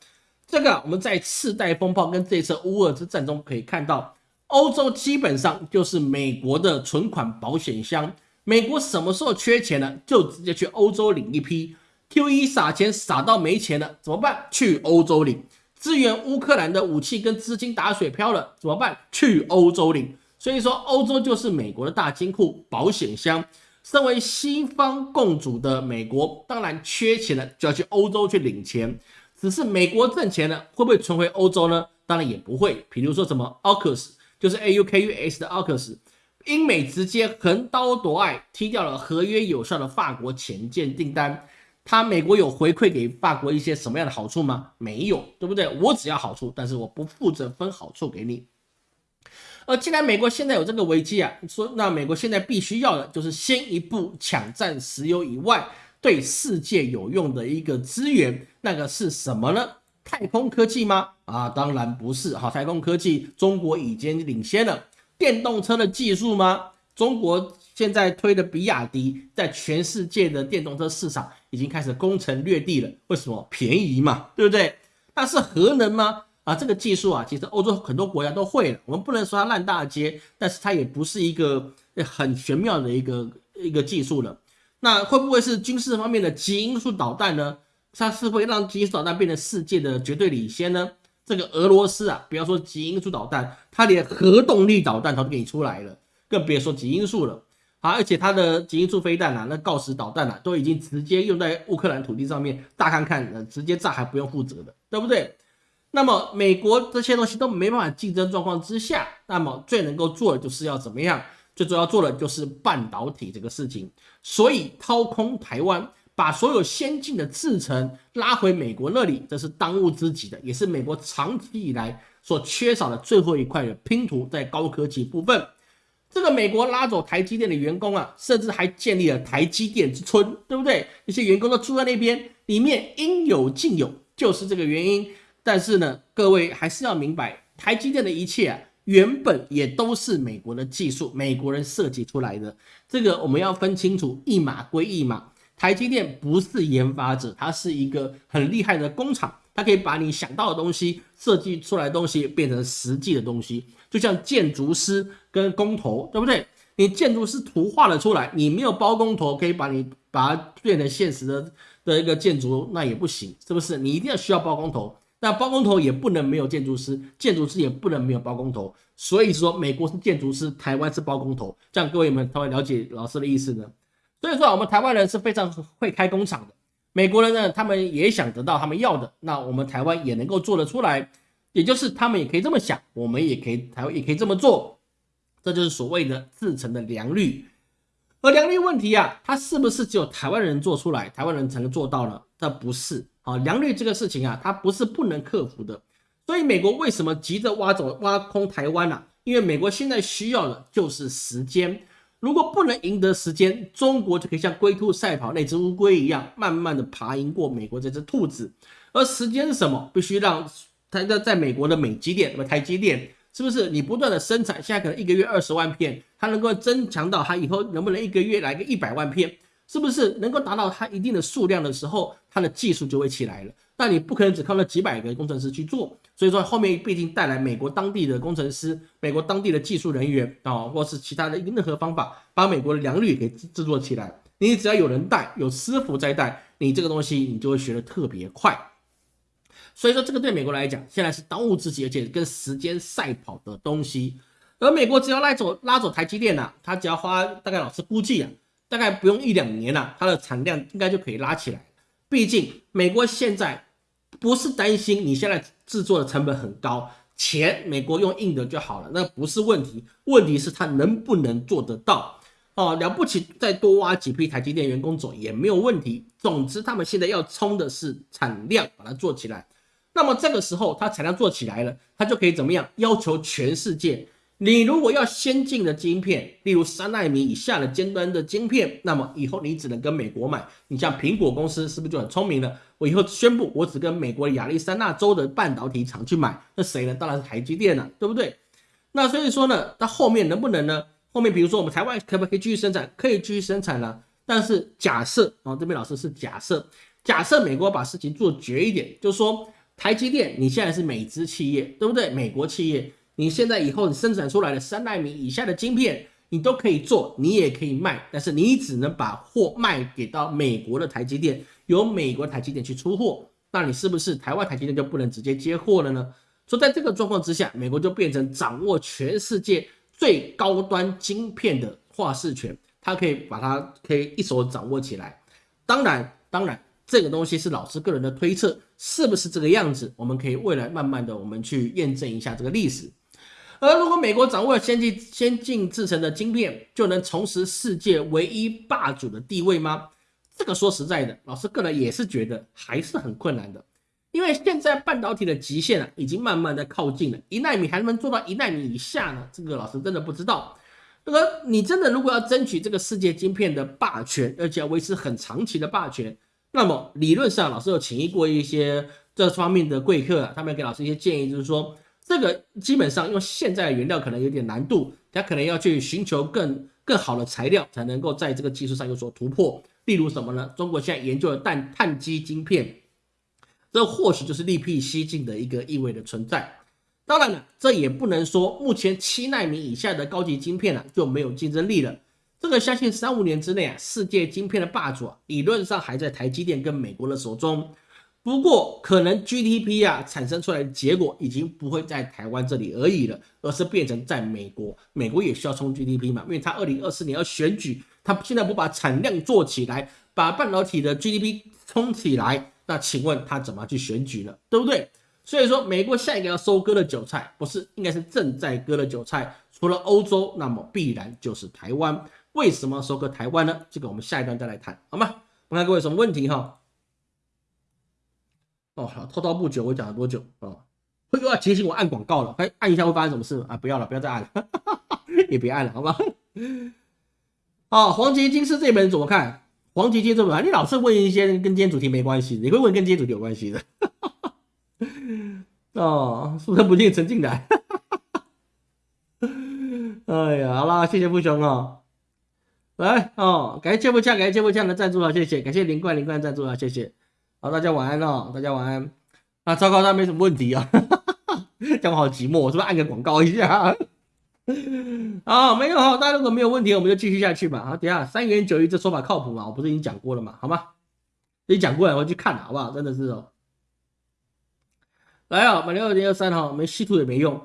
这个我们在次贷风暴跟这次乌俄之战中可以看到，欧洲基本上就是美国的存款保险箱。美国什么时候缺钱了，就直接去欧洲领一批。Q E 撒钱撒到没钱了，怎么办？去欧洲领。支援乌克兰的武器跟资金打水漂了，怎么办？去欧洲领。所以说，欧洲就是美国的大金库、保险箱。身为西方共主的美国，当然缺钱了，就要去欧洲去领钱。只是美国挣钱了，会不会存回欧洲呢？当然也不会。比如说什么 AUKUS，就是 A U K U S 的 AUKUS。英美直接横刀夺爱，踢掉了合约有效的法国潜舰订单。他美国有回馈给法国一些什么样的好处吗？没有，对不对？我只要好处，但是我不负责分好处给你。而既然美国现在有这个危机啊，说那美国现在必须要的就是先一步抢占石油以外对世界有用的一个资源，那个是什么呢？太空科技吗？啊，当然不是。好，太空科技中国已经领先了。电动车的技术吗？中国现在推的比亚迪，在全世界的电动车市场已经开始攻城略地了。为什么？便宜嘛，对不对？那是核能吗？啊，这个技术啊，其实欧洲很多国家都会了。我们不能说它烂大街，但是它也不是一个很玄妙的一个一个技术了。那会不会是军事方面的极音速导弹呢？它是会让极音速导弹变成世界的绝对领先呢？这个俄罗斯啊，不要说极音速导弹，它连核动力导弹它都给你出来了，更别说极音速了啊！而且它的极音速飞弹啊，那锆石导弹啊，都已经直接用在乌克兰土地上面，大看看，呃，直接炸还不用负责的，对不对？那么美国这些东西都没办法竞争状况之下，那么最能够做的就是要怎么样？最主要做的就是半导体这个事情，所以掏空台湾。把所有先进的制程拉回美国那里，这是当务之急的，也是美国长期以来所缺少的最后一块的拼图，在高科技部分。这个美国拉走台积电的员工啊，甚至还建立了台积电之村，对不对？那些员工都住在那边，里面应有尽有，就是这个原因。但是呢，各位还是要明白，台积电的一切啊，原本也都是美国的技术，美国人设计出来的。这个我们要分清楚，一码归一码。台积电不是研发者，它是一个很厉害的工厂，它可以把你想到的东西、设计出来的东西变成实际的东西。就像建筑师跟工头，对不对？你建筑师图画了出来，你没有包工头可以把你把它变成现实的的一个建筑，那也不行，是不是？你一定要需要包工头，那包工头也不能没有建筑师，建筑师也不能没有包工头。所以说，美国是建筑师，台湾是包工头，这样各位们才会了解老师的意思呢。所以说，我们台湾人是非常会开工厂的。美国人呢，他们也想得到他们要的，那我们台湾也能够做得出来。也就是他们也可以这么想，我们也可以台湾也可以这么做。这就是所谓的自成的良率。而良率问题啊，它是不是只有台湾人做出来，台湾人才能做到呢？这不是啊，良率这个事情啊，它不是不能克服的。所以美国为什么急着挖走挖空台湾呢？因为美国现在需要的就是时间。如果不能赢得时间，中国就可以像龟兔赛跑那只乌龟一样，慢慢的爬赢过美国这只兔子。而时间是什么？必须让它在在美国的美积电，那么台积电是不是你不断的生产？现在可能一个月二十万片，它能够增强到它以后能不能一个月来个一百万片？是不是能够达到它一定的数量的时候，它的技术就会起来了？但你不可能只靠那几百个工程师去做，所以说后面毕竟带来美国当地的工程师、美国当地的技术人员啊，或是其他的任何方法，把美国的良率给制作起来。你只要有人带，有师傅在带，你这个东西你就会学得特别快。所以说这个对美国来讲，现在是当务之急，而且跟时间赛跑的东西。而美国只要拉走拉走台积电呐，他只要花大概老师估计啊，大概不用一两年了，它的产量应该就可以拉起来。毕竟美国现在。不是担心你现在制作的成本很高，钱美国用印的就好了，那不是问题。问题是他能不能做得到？哦，了不起，再多挖几批台积电员工走也没有问题。总之，他们现在要冲的是产量，把它做起来。那么这个时候，它产量做起来了，它就可以怎么样？要求全世界你如果要先进的晶片，例如三纳米以下的尖端的晶片，那么以后你只能跟美国买。你像苹果公司是不是就很聪明了？我以后宣布，我只跟美国亚利桑那州的半导体厂去买，那谁呢？当然是台积电了，对不对？那所以说呢，它后面能不能呢？后面比如说我们台湾可不可以继续生产？可以继续生产了。但是假设啊，这边老师是假设，假设美国把事情做绝一点，就是说台积电你现在是美资企业，对不对？美国企业。你现在以后你生产出来的三纳米以下的晶片，你都可以做，你也可以卖，但是你只能把货卖给到美国的台积电，由美国台积电去出货。那你是不是台湾台积电就不能直接接货了呢？说在这个状况之下，美国就变成掌握全世界最高端晶片的话事权，它可以把它可以一手掌握起来。当然，当然。这个东西是老师个人的推测，是不是这个样子？我们可以未来慢慢的，我们去验证一下这个历史。而如果美国掌握了先进先进制成的晶片，就能重拾世界唯一霸主的地位吗？这个说实在的，老师个人也是觉得还是很困难的，因为现在半导体的极限啊，已经慢慢的靠近了，一纳米还能不能做到一纳米以下呢？这个老师真的不知道。那个你真的如果要争取这个世界晶片的霸权，而且要维持很长期的霸权。那么理论上，老师有请过一些这方面的贵客啊，他们给老师一些建议，就是说这个基本上用现在的原料可能有点难度，他可能要去寻求更更好的材料，才能够在这个技术上有所突破。例如什么呢？中国现在研究的氮碳基晶片，这或许就是力辟蹊径的一个意味的存在。当然了，这也不能说目前七纳米以下的高级晶片呢就没有竞争力了。这个相信三五年之内啊，世界晶片的霸主啊，理论上还在台积电跟美国的手中。不过，可能 GDP 啊产生出来的结果已经不会在台湾这里而已了，而是变成在美国。美国也需要冲 GDP 嘛，因为它二零二四年要选举，它现在不把产量做起来，把半导体的 GDP 冲起来，那请问它怎么去选举呢？对不对？所以说，美国下一个要收割的韭菜，不是应该是正在割的韭菜，除了欧洲，那么必然就是台湾。为什么收割台湾呢？这个我们下一段再来谈，好吗？我看各位有什么问题哈？哦，好，滔滔不久，我讲了多久啊？会又要提醒我按广告了，快按一下会发生什么事啊？不要了，不要再按了，也别按了，好吧？哦，黄金金是这本怎么看？黄金金这本，你老是问一些跟今天主题没关系，你会问跟今天主题有关系的。哦，书生不进陈进来。哎呀，好啦，谢谢富雄啊。来哦，感谢芥末酱，感谢芥末酱的赞助啊，谢谢，感谢林冠林冠赞助啊，谢谢。好，大家晚安哦，大家晚安。啊，糟糕，那没什么问题啊，讲我好寂寞，我是不是按个广告一下？啊，没有哈，大家如果没有问题，我们就继续下去吧。好，等下三元九一这说法靠谱吗？我不是已经讲过了吗？好吗？你讲过了，我去看了，好不好？真的是哦。来啊，买六二零二三哈，没稀土也没用。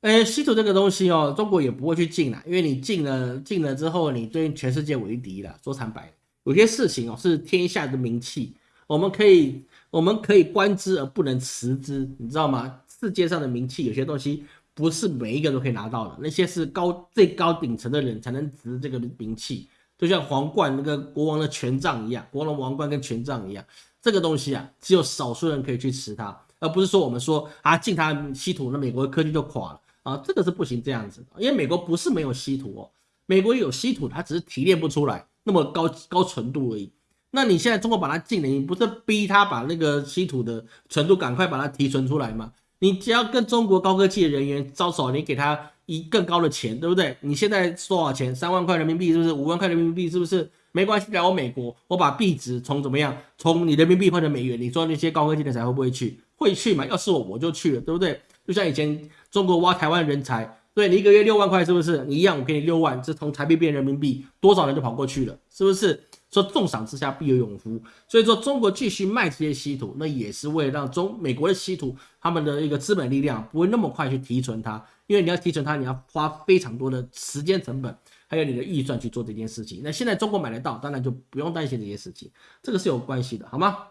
哎，稀土这个东西哦，中国也不会去禁啦，因为你禁了，禁了之后，你对全世界为敌了。说坦白，有些事情哦是天下的名器，我们可以，我们可以观之而不能持之，你知道吗？世界上的名器，有些东西不是每一个都可以拿到的，那些是高最高顶层的人才能执这个名器，就像皇冠那个国王的权杖一样，国王王冠跟权杖一样，这个东西啊，只有少数人可以去持它，而不是说我们说啊禁它稀土，那美国的科技就垮了。啊，这个是不行这样子，因为美国不是没有稀土哦，美国有稀土，它只是提炼不出来那么高高纯度而已。那你现在中国把它禁了，你不是逼他把那个稀土的纯度赶快把它提纯出来吗？你只要跟中国高科技的人员招手，你给他一更高的钱，对不对？你现在多少钱？三万块人民币是不是？五万块人民币是不是？没关系，来我美国，我把币值从怎么样，从你人民币换成美元，你说那些高科技的才会不会去？会去嘛？要是我我就去了，对不对？就像以前。中国挖台湾人才，对你一个月六万块，是不是？你一样，我给你六万，这从台币变人民币，多少人就跑过去了，是不是？说重赏之下必有勇夫，所以说中国继续卖这些稀土，那也是为了让中美国的稀土他们的一个资本力量不会那么快去提纯它，因为你要提纯它，你要花非常多的时间成本，还有你的预算去做这件事情。那现在中国买得到，当然就不用担心这些事情，这个是有关系的，好吗？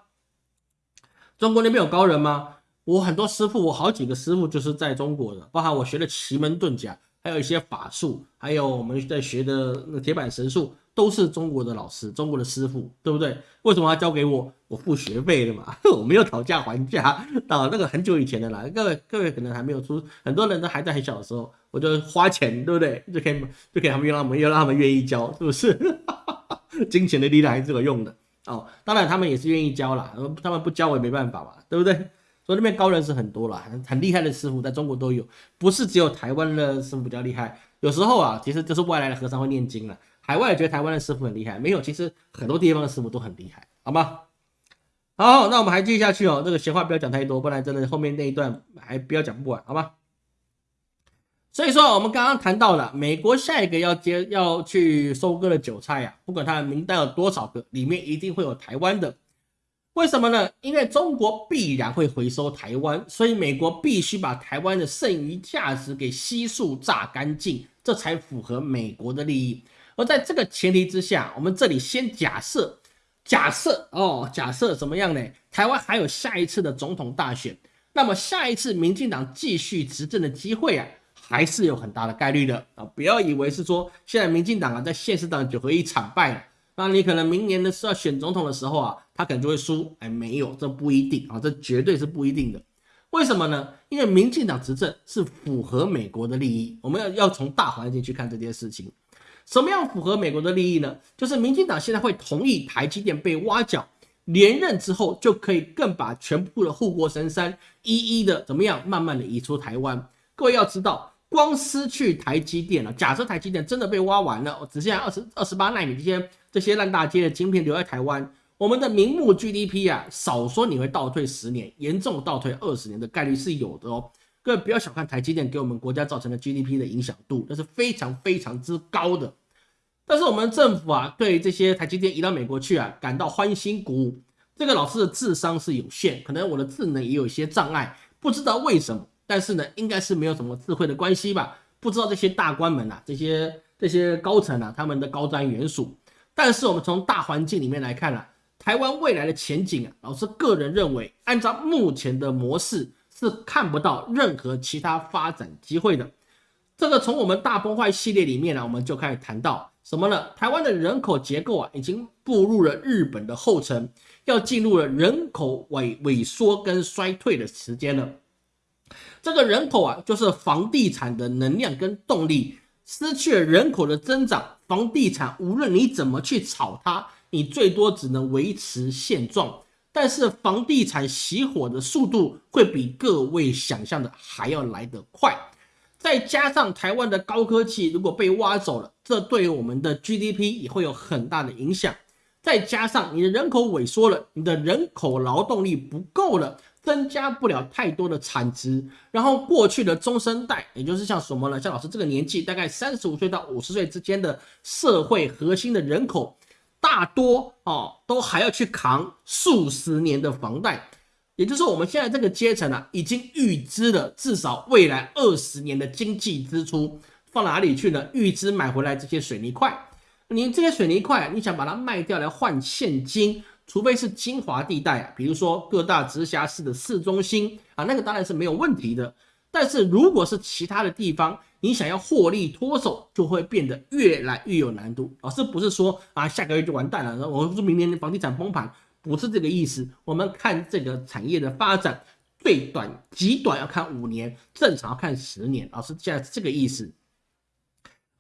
中国那边有高人吗？我很多师傅，我好几个师傅就是在中国的，包含我学的奇门遁甲，还有一些法术，还有我们在学的那铁板神术，都是中国的老师，中国的师傅，对不对？为什么要交给我？我付学费的嘛，我没有讨价还价啊，那个很久以前的啦，各位各位可能还没有出，很多人都还在很小的时候，我就花钱，对不对？就可以就可以他们又让他们又让他们愿意教，是不是？金钱的力量还是有用的哦。当然他们也是愿意教啦，他们不教我也没办法嘛，对不对？所以那边高人是很多啦，很很厉害的师傅在中国都有，不是只有台湾的师傅比较厉害。有时候啊，其实就是外来的和尚会念经了，海外觉得台湾的师傅很厉害，没有，其实很多地方的师傅都很厉害，好吗？好，那我们还继续下去哦，这个闲话不要讲太多，不然真的后面那一段还不要讲不完，好吗？所以说，我们刚刚谈到了美国下一个要接要去收割的韭菜呀，不管它的名单有多少个，里面一定会有台湾的。为什么呢？因为中国必然会回收台湾，所以美国必须把台湾的剩余价值给悉数榨干净，这才符合美国的利益。而在这个前提之下，我们这里先假设，假设哦，假设怎么样呢？台湾还有下一次的总统大选，那么下一次民进党继续执政的机会啊，还是有很大的概率的啊！不要以为是说现在民进党啊在现实党九合一惨败了。那你可能明年的时候选总统的时候啊，他可能就会输。哎，没有，这不一定啊，这绝对是不一定的。为什么呢？因为民进党执政是符合美国的利益。我们要要从大环境去看这件事情。什么样符合美国的利益呢？就是民进党现在会同意台积电被挖角，连任之后就可以更把全部的护国神山一一的怎么样，慢慢的移出台湾。各位要知道。光失去台积电了，假设台积电真的被挖完了，只剩下二十二十八纳米这些这些烂大街的晶片留在台湾，我们的明目 GDP 啊，少说你会倒退十年，严重倒退二十年的概率是有的哦。各位不要小看台积电给我们国家造成的 GDP 的影响度，那是非常非常之高的。但是我们政府啊，对这些台积电移到美国去啊，感到欢欣鼓舞。这个老师的智商是有限，可能我的智能也有一些障碍，不知道为什么。但是呢，应该是没有什么智慧的关系吧？不知道这些大官们呐，这些这些高层啊，他们的高瞻远瞩。但是我们从大环境里面来看啊，台湾未来的前景啊，老师个人认为，按照目前的模式是看不到任何其他发展机会的。这个从我们大崩坏系列里面呢，我们就开始谈到什么呢？台湾的人口结构啊，已经步入了日本的后尘，要进入了人口萎萎缩跟衰退的时间了。这个人口啊，就是房地产的能量跟动力，失去了人口的增长，房地产无论你怎么去炒它，你最多只能维持现状。但是房地产熄火的速度会比各位想象的还要来得快，再加上台湾的高科技如果被挖走了，这对我们的 GDP 也会有很大的影响。再加上你的人口萎缩了，你的人口劳动力不够了。增加不了太多的产值，然后过去的中生代，也就是像什么呢？像老师这个年纪，大概三十五岁到五十岁之间的社会核心的人口，大多哦都还要去扛数十年的房贷，也就是说我们现在这个阶层啊，已经预支了至少未来二十年的经济支出，放哪里去呢？预支买回来这些水泥块，你这些水泥块，你想把它卖掉来换现金？除非是精华地带啊，比如说各大直辖市的市中心啊，那个当然是没有问题的。但是如果是其他的地方，你想要获利脱手，就会变得越来越有难度。老师不是说啊，下个月就完蛋了，我说明年的房地产崩盘，不是这个意思。我们看这个产业的发展，最短极短要看五年，正常要看十年。老师现在是这个意思。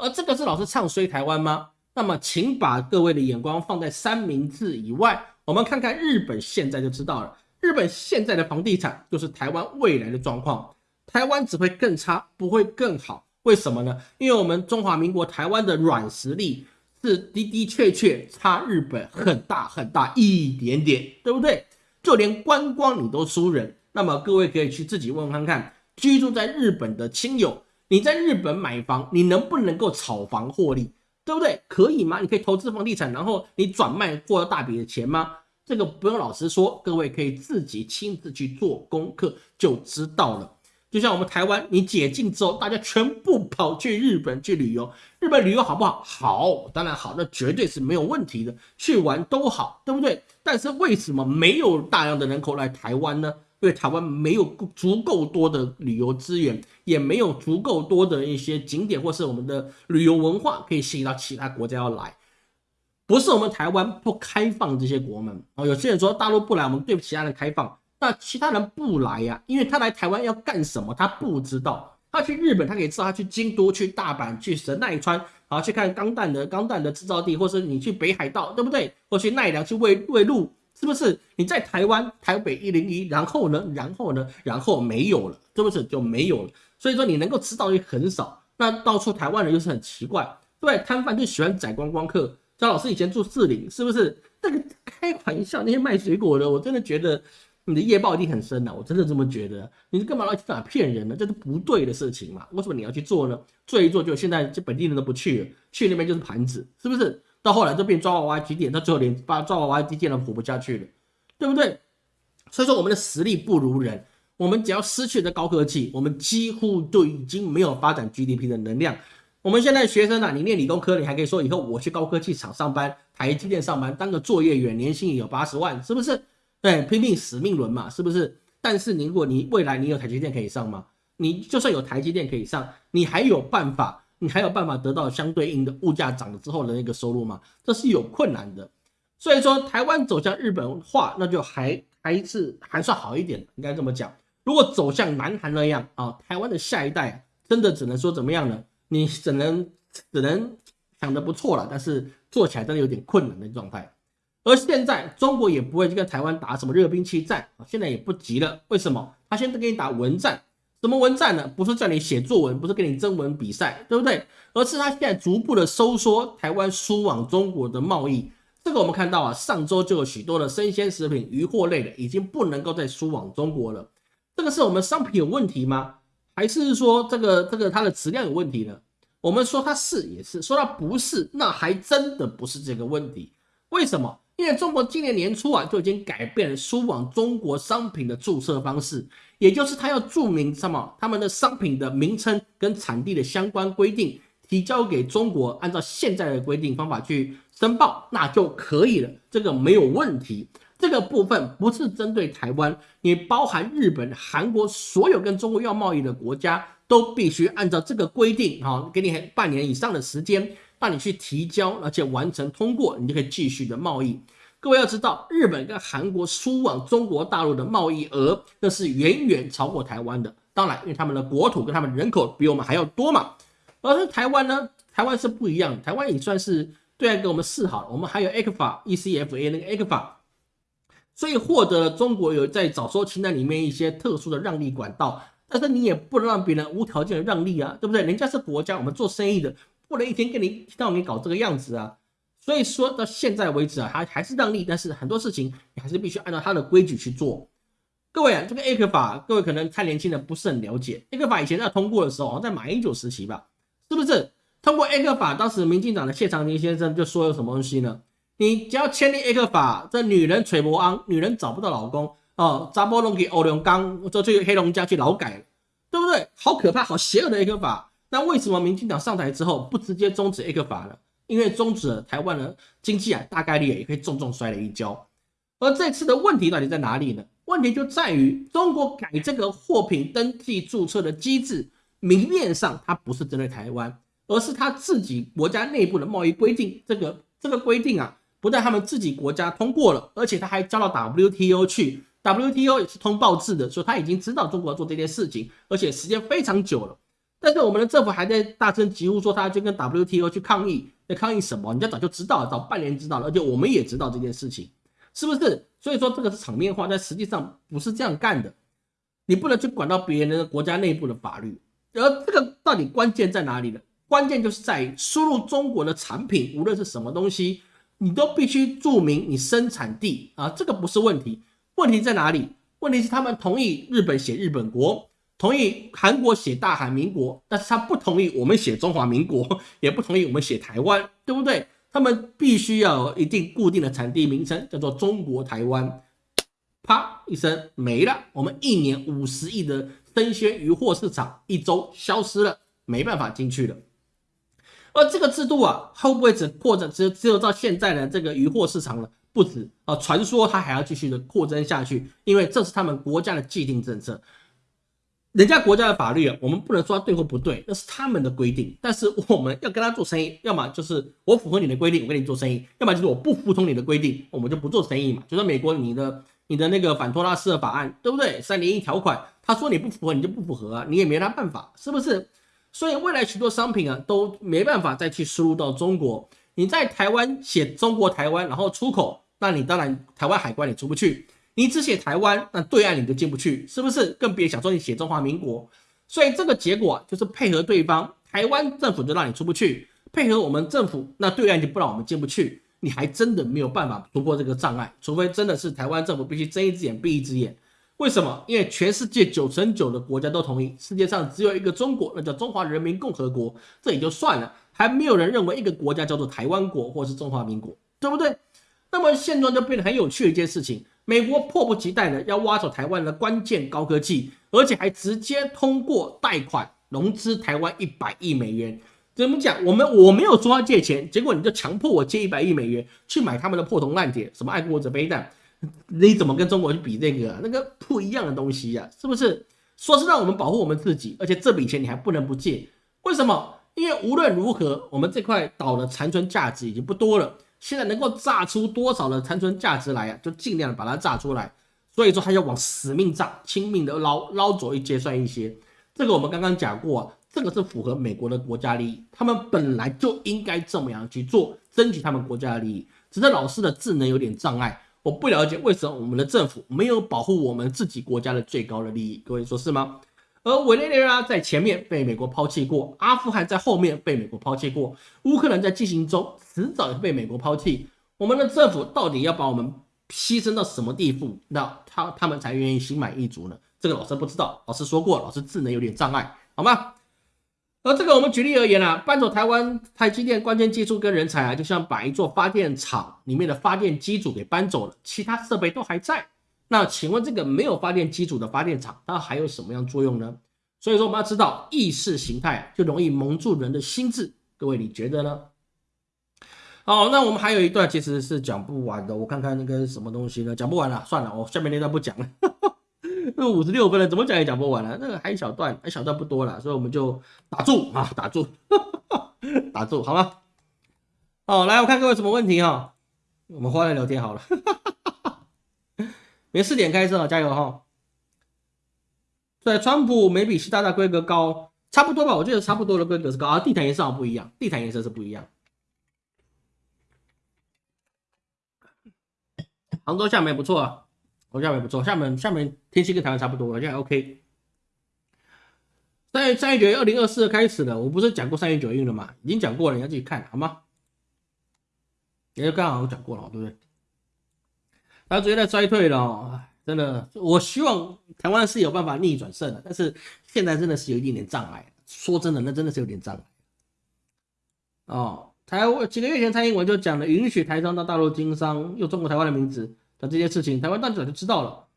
而这个是老师唱衰台湾吗？那么，请把各位的眼光放在三明治以外。我们看看日本现在就知道了，日本现在的房地产就是台湾未来的状况，台湾只会更差，不会更好。为什么呢？因为我们中华民国台湾的软实力是的的确确差日本很大很大一点点，对不对？就连观光你都输人。那么各位可以去自己问问看看，居住在日本的亲友，你在日本买房，你能不能够炒房获利？对不对？可以吗？你可以投资房地产，然后你转卖获得大笔的钱吗？这个不用老师说，各位可以自己亲自去做功课就知道了。就像我们台湾，你解禁之后，大家全部跑去日本去旅游，日本旅游好不好？好，当然好，那绝对是没有问题的，去玩都好，对不对？但是为什么没有大量的人口来台湾呢？因为台湾没有足够多的旅游资源，也没有足够多的一些景点，或是我们的旅游文化可以吸引到其他国家要来。不是我们台湾不开放这些国门哦。有些人说大陆不来，我们对其他人开放，那其他人不来呀，因为他来台湾要干什么？他不知道。他去日本，他可以知道；他去京都、去大阪、去神奈川，好去看钢弹的钢弹的制造地，或是你去北海道，对不对？或去奈良去喂喂鹿，是不是？你在台湾台北一零一，然后呢？然后呢？然后没有了，是不是就没有了？所以说你能够吃到的很少。那到处台湾人又是很奇怪，对，摊贩就喜欢宰观光客。张老师以前住四零，是不是？那个开玩笑，那些卖水果的，我真的觉得。你的业报一定很深呐，我真的这么觉得。你是干嘛要去哪骗人呢？这是不对的事情嘛？为什么你要去做呢？做一做就现在这本地人都不去了，去那边就是盘子，是不是？到后来就变抓娃娃机店，到最后连把抓娃娃机店都活不下去了，对不对？所以说我们的实力不如人，我们只要失去了高科技，我们几乎就已经没有发展 GDP 的能量。我们现在学生啊，你念理工科，你还可以说以后我去高科技厂上班，台积电上班当个作业员，年薪也有八十万，是不是？对，拼命死命轮嘛，是不是？但是你如果你未来你有台积电可以上吗？你就算有台积电可以上，你还有办法，你还有办法得到相对应的物价涨了之后的那个收入吗？这是有困难的。所以说，台湾走向日本化，那就还还是还算好一点，应该这么讲。如果走向南韩那样啊，台湾的下一代真的只能说怎么样呢？你只能只能想的不错了，但是做起来真的有点困难的状态。而现在中国也不会去跟台湾打什么热兵器战啊，现在也不急了。为什么？他现在跟你打文战，什么文战呢？不是叫你写作文，不是跟你征文比赛，对不对？而是他现在逐步的收缩台湾输往中国的贸易。这个我们看到啊，上周就有许多的生鲜食品、鱼货类的已经不能够再输往中国了。这个是我们商品有问题吗？还是说这个这个它的质量有问题呢？我们说它是也是，说它不是，那还真的不是这个问题。为什么？因为中国今年年初啊就已经改变了输往中国商品的注册方式，也就是他要注明什么他们的商品的名称跟产地的相关规定，提交给中国，按照现在的规定方法去申报，那就可以了，这个没有问题。这个部分不是针对台湾，你包含日本、韩国所有跟中国要贸易的国家，都必须按照这个规定，哈，给你半年以上的时间。让你去提交，而且完成通过，你就可以继续的贸易。各位要知道，日本跟韩国输往中国大陆的贸易额，那是远远超过台湾的。当然，因为他们的国土跟他们人口比我们还要多嘛。而是台湾呢，台湾是不一样，台湾也算是对岸给我们示好了，我们还有 A 克法 ECFA 那个 A 克法，所以获得了中国有在早收清单里面一些特殊的让利管道。但是你也不能让别人无条件的让利啊，对不对？人家是国家，我们做生意的。不能一天跟你到你搞这个样子啊！所以说到现在为止啊，还还是让利，但是很多事情你还是必须按照他的规矩去做。各位啊，这个 A 克法，各位可能太年轻人不是很了解。A 克法以前在通过的时候，好像在马英九时期吧，是不是？通过 A 克法，当时民进党的谢长廷先生就说有什么东西呢？你只要签订 A 克法，这女人垂脖昂，女人找不到老公哦，扎波龙给欧龙刚，就去黑龙江去劳改，对不对？好可怕，好邪恶的 A 克法。那为什么民进党上台之后不直接终止 A 克法呢？因为终止了台湾的经济啊，大概率也可以重重摔了一跤。而这次的问题到底在哪里呢？问题就在于中国改这个货品登记注册的机制，明面上它不是针对台湾，而是他自己国家内部的贸易规定。这个这个规定啊，不但他们自己国家通过了，而且他还交到 WTO 去，WTO 也是通报制的，所以他已经知道中国要做这件事情，而且时间非常久了。但是我们的政府还在大声疾呼说，他要去跟 WTO 去抗议，在抗议什么？人家早就知道了，早半年知道了，而且我们也知道这件事情，是不是？所以说这个是场面话，但实际上不是这样干的。你不能去管到别人的国家内部的法律，而这个到底关键在哪里呢？关键就是在于输入中国的产品，无论是什么东西，你都必须注明你生产地啊，这个不是问题。问题在哪里？问题是他们同意日本写日本国。同意韩国写大韩民国，但是他不同意我们写中华民国，也不同意我们写台湾，对不对？他们必须要有一定固定的产地名称，叫做中国台湾。啪一声没了，我们一年五十亿的生鲜鱼货市场一周消失了，没办法进去了。而这个制度啊，会不会只扩展只只有到现在的这个鱼货市场了？不止啊，传说它还要继续的扩增下去，因为这是他们国家的既定政策。人家国家的法律啊，我们不能说对或不对，那是他们的规定。但是我们要跟他做生意，要么就是我符合你的规定，我跟你做生意；要么就是我不服从你的规定，我们就不做生意嘛。就说美国你的你的那个反托拉斯的法案，对不对？三零一条款，他说你不符合，你就不符合啊，你也没他办法，是不是？所以未来许多商品啊都没办法再去输入到中国。你在台湾写中国台湾，然后出口，那你当然台湾海关也出不去。你只写台湾，那对岸你就进不去，是不是？更别想说你写中华民国。所以这个结果就是配合对方，台湾政府就让你出不去；配合我们政府，那对岸就不让我们进不去。你还真的没有办法突破这个障碍，除非真的是台湾政府必须睁一只眼闭一只眼。为什么？因为全世界九成九的国家都同意，世界上只有一个中国，那叫中华人民共和国。这也就算了，还没有人认为一个国家叫做台湾国或是中华民国，对不对？那么现状就变得很有趣的一件事情。美国迫不及待的要挖走台湾的关键高科技，而且还直接通过贷款融资台湾一百亿美元。怎么讲？我们我没有说要借钱，结果你就强迫我借一百亿美元去买他们的破铜烂铁，什么爱国者飞弹，你怎么跟中国去比那个？那个不一样的东西呀，是不是？说是让我们保护我们自己，而且这笔钱你还不能不借，为什么？因为无论如何，我们这块岛的残存价值已经不多了。现在能够榨出多少的残存价值来啊，就尽量把它榨出来。所以说，他要往死命榨，拼命的捞捞走一些算一些。这个我们刚刚讲过，这个是符合美国的国家利益，他们本来就应该这么样去做，争取他们国家的利益。只是老师的智能有点障碍，我不了解为什么我们的政府没有保护我们自己国家的最高的利益。各位说是吗？而委内瑞拉在前面被美国抛弃过，阿富汗在后面被美国抛弃过，乌克兰在进行中，迟早被美国抛弃。我们的政府到底要把我们牺牲到什么地步，那他他们才愿意心满意足呢？这个老师不知道，老师说过，老师智能有点障碍，好吗？而这个我们举例而言啊，搬走台湾台积电关键技术跟人才啊，就像把一座发电厂里面的发电机组给搬走了，其他设备都还在。那请问这个没有发电机组的发电厂，它还有什么样作用呢？所以说我们要知道意识形态就容易蒙住人的心智，各位你觉得呢？好，那我们还有一段其实是讲不完的，我看看那个什么东西呢？讲不完了，算了，我下面那段不讲了。那 五十六分了，怎么讲也讲不完了。那个还一小段，一小段不多了，所以我们就打住啊，打住，打住，好吗？好，来我看各位什么问题啊，我们换来聊天好了。没四点开车，加油哈！对，川普没比习大大规格高，差不多吧？我觉得差不多的规格是高啊。地毯颜色好不一样，地毯颜色是不一样。杭州、厦门不错啊，杭州、厦门不错，厦门、厦门天气跟台湾差不多，现在 OK。三月三月九月二零二四开始的，我不是讲过三月九运了吗？已经讲过了，你要自己看好吗？也就刚好我讲过了，对不对？他直接在衰退了，哦真的，我希望台湾是有办法逆转胜的，但是现在真的是有一点点障碍。说真的，那真的是有点障碍。哦，台湾几个月前蔡英文就讲了，允许台商到大陆经商，用中国台湾的名字的这些事情，台湾当局早就知道了。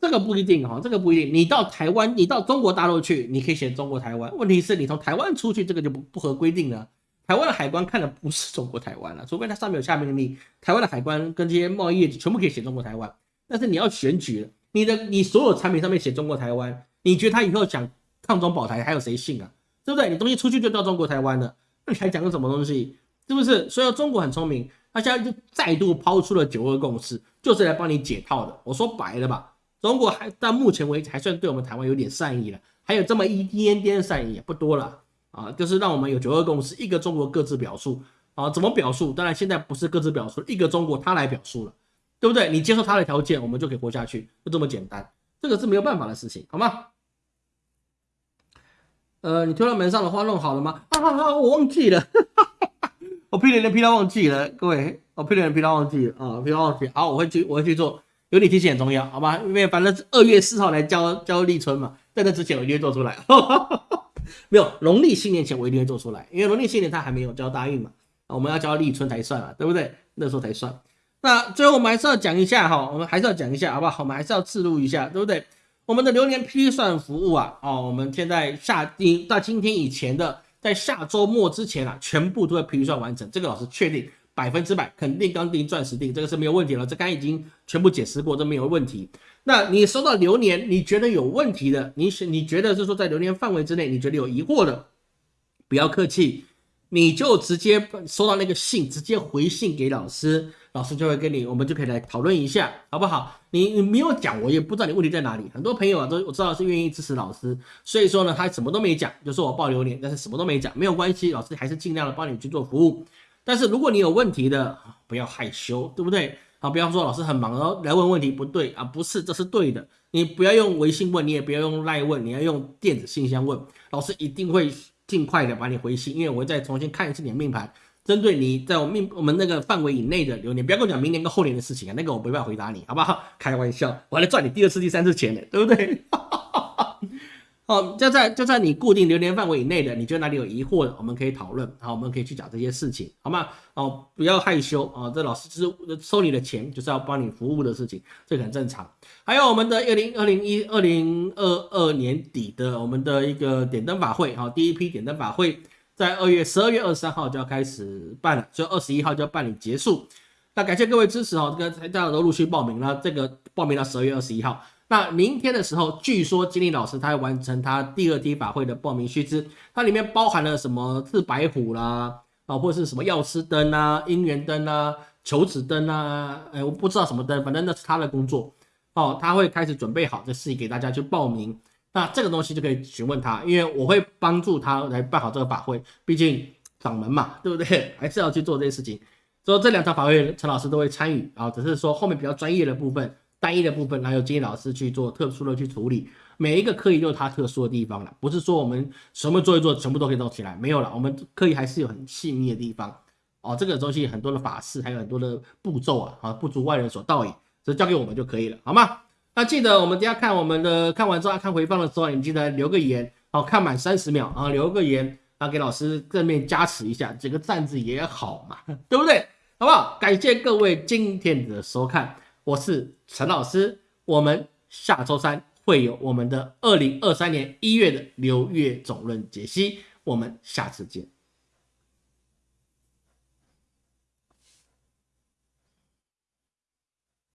这个不一定哈，这个不一定。你到台湾，你到中国大陆去，你可以写中国台湾。问题是你从台湾出去，这个就不不合规定了。台湾的海关看的不是中国台湾了，除非它上面有下命令，台湾的海关跟这些贸易业全部可以写中国台湾。但是你要选举，你的你所有产品上面写中国台湾，你觉得他以后讲抗中保台还有谁信啊？对不对？你东西出去就到中国台湾了，那你还讲个什么东西？是不是？所以中国很聪明，他现在就再度抛出了九二共识，就是来帮你解套的。我说白了吧，中国还到目前为止还算对我们台湾有点善意了，还有这么一点点善意，不多了。啊，就是让我们有九二共识，一个中国各自表述啊，怎么表述？当然现在不是各自表述，一个中国他来表述了，对不对？你接受他的条件，我们就可以活下去，就这么简单，这个是没有办法的事情，好吗？呃，你推到门上的花弄好了吗？啊啊，我忘记了，我批人批到忘记了，各位，我批人批到忘记了啊，批到忘记，好，我会去，我会去做，有你提醒很重要，好吗？因为反正二月四号来交交立春嘛，在那之前我一定会做出来。没有农历新年前我一定会做出来，因为农历新年他还没有交大运嘛，我们要交立春才算啊，对不对？那时候才算。那最后我们还是要讲一下哈，我们还是要讲一下，好不好？我们还是要记录一下，对不对？我们的流年批算服务啊，哦，我们现在下今到今天以前的，在下周末之前啊，全部都会批算完成，这个老师确定百分之百肯定刚定钻石定，这个是没有问题了，这刚已经全部解释过，这没有问题。那你收到流年，你觉得有问题的，你是你觉得是说在流年范围之内，你觉得有疑惑的，不要客气，你就直接收到那个信，直接回信给老师，老师就会跟你，我们就可以来讨论一下，好不好？你你没有讲，我也不知道你问题在哪里。很多朋友啊，都我知道是愿意支持老师，所以说呢，他什么都没讲，就说我报流年，但是什么都没讲，没有关系，老师还是尽量的帮你去做服务。但是如果你有问题的，不要害羞，对不对？啊，比方说老师很忙然后，来问问题不对啊，不是，这是对的。你不要用微信问，你也不要用赖问，你要用电子信箱问，老师一定会尽快的把你回信，因为我会再重新看一次你的命盘，针对你在我命我们那个范围以内的流年，不要跟我讲明年跟后年的事情啊，那个我没办法回答你，好不好？开玩笑，我还来赚你第二次、第三次钱呢，对不对？哈哈哈哦，就在就在你固定流年范围以内的，你觉得哪里有疑惑的，我们可以讨论，好，我们可以去讲这些事情，好吗？哦，不要害羞啊，这老师是收你的钱，就是要帮你服务的事情，这很正常。还有我们的二零二零一二零二二年底的我们的一个点灯法会，哈，第一批点灯法会在二月十二月二十三号就要开始办了，就二十一号就要办理结束。那感谢各位支持哦，这个大家都陆续报名了，这个报名到十二月二十一号。那明天的时候，据说金立老师他要完成他第二梯法会的报名须知，它里面包含了什么赤白虎啦，啊，或者是什么药师灯啊、姻缘灯啊、求子灯啊，哎，我不知道什么灯，反正那是他的工作哦，他会开始准备好这事情给大家去报名。那这个东西就可以询问他，因为我会帮助他来办好这个法会，毕竟掌门嘛，对不对？还是要去做这些事情。所以这两场法会，陈老师都会参与啊，只是说后面比较专业的部分。单一的部分，还有金老师去做特殊的去处理，每一个科仪都有它特殊的地方了，不是说我们什么做一做，全部都可以弄起来，没有了，我们科仪还是有很细密的地方哦。这个东西很多的法事，还有很多的步骤啊，啊，不足外人所道也，这交给我们就可以了，好吗？那记得我们等下看我们的看完之后看回放的时候，你记得留个言，好看满三十秒啊，留个言啊，给老师正面加持一下，这个站字也好嘛，对不对？好不好？感谢各位今天的收看。我是陈老师，我们下周三会有我们的二零二三年一月的流月总论解析，我们下次见。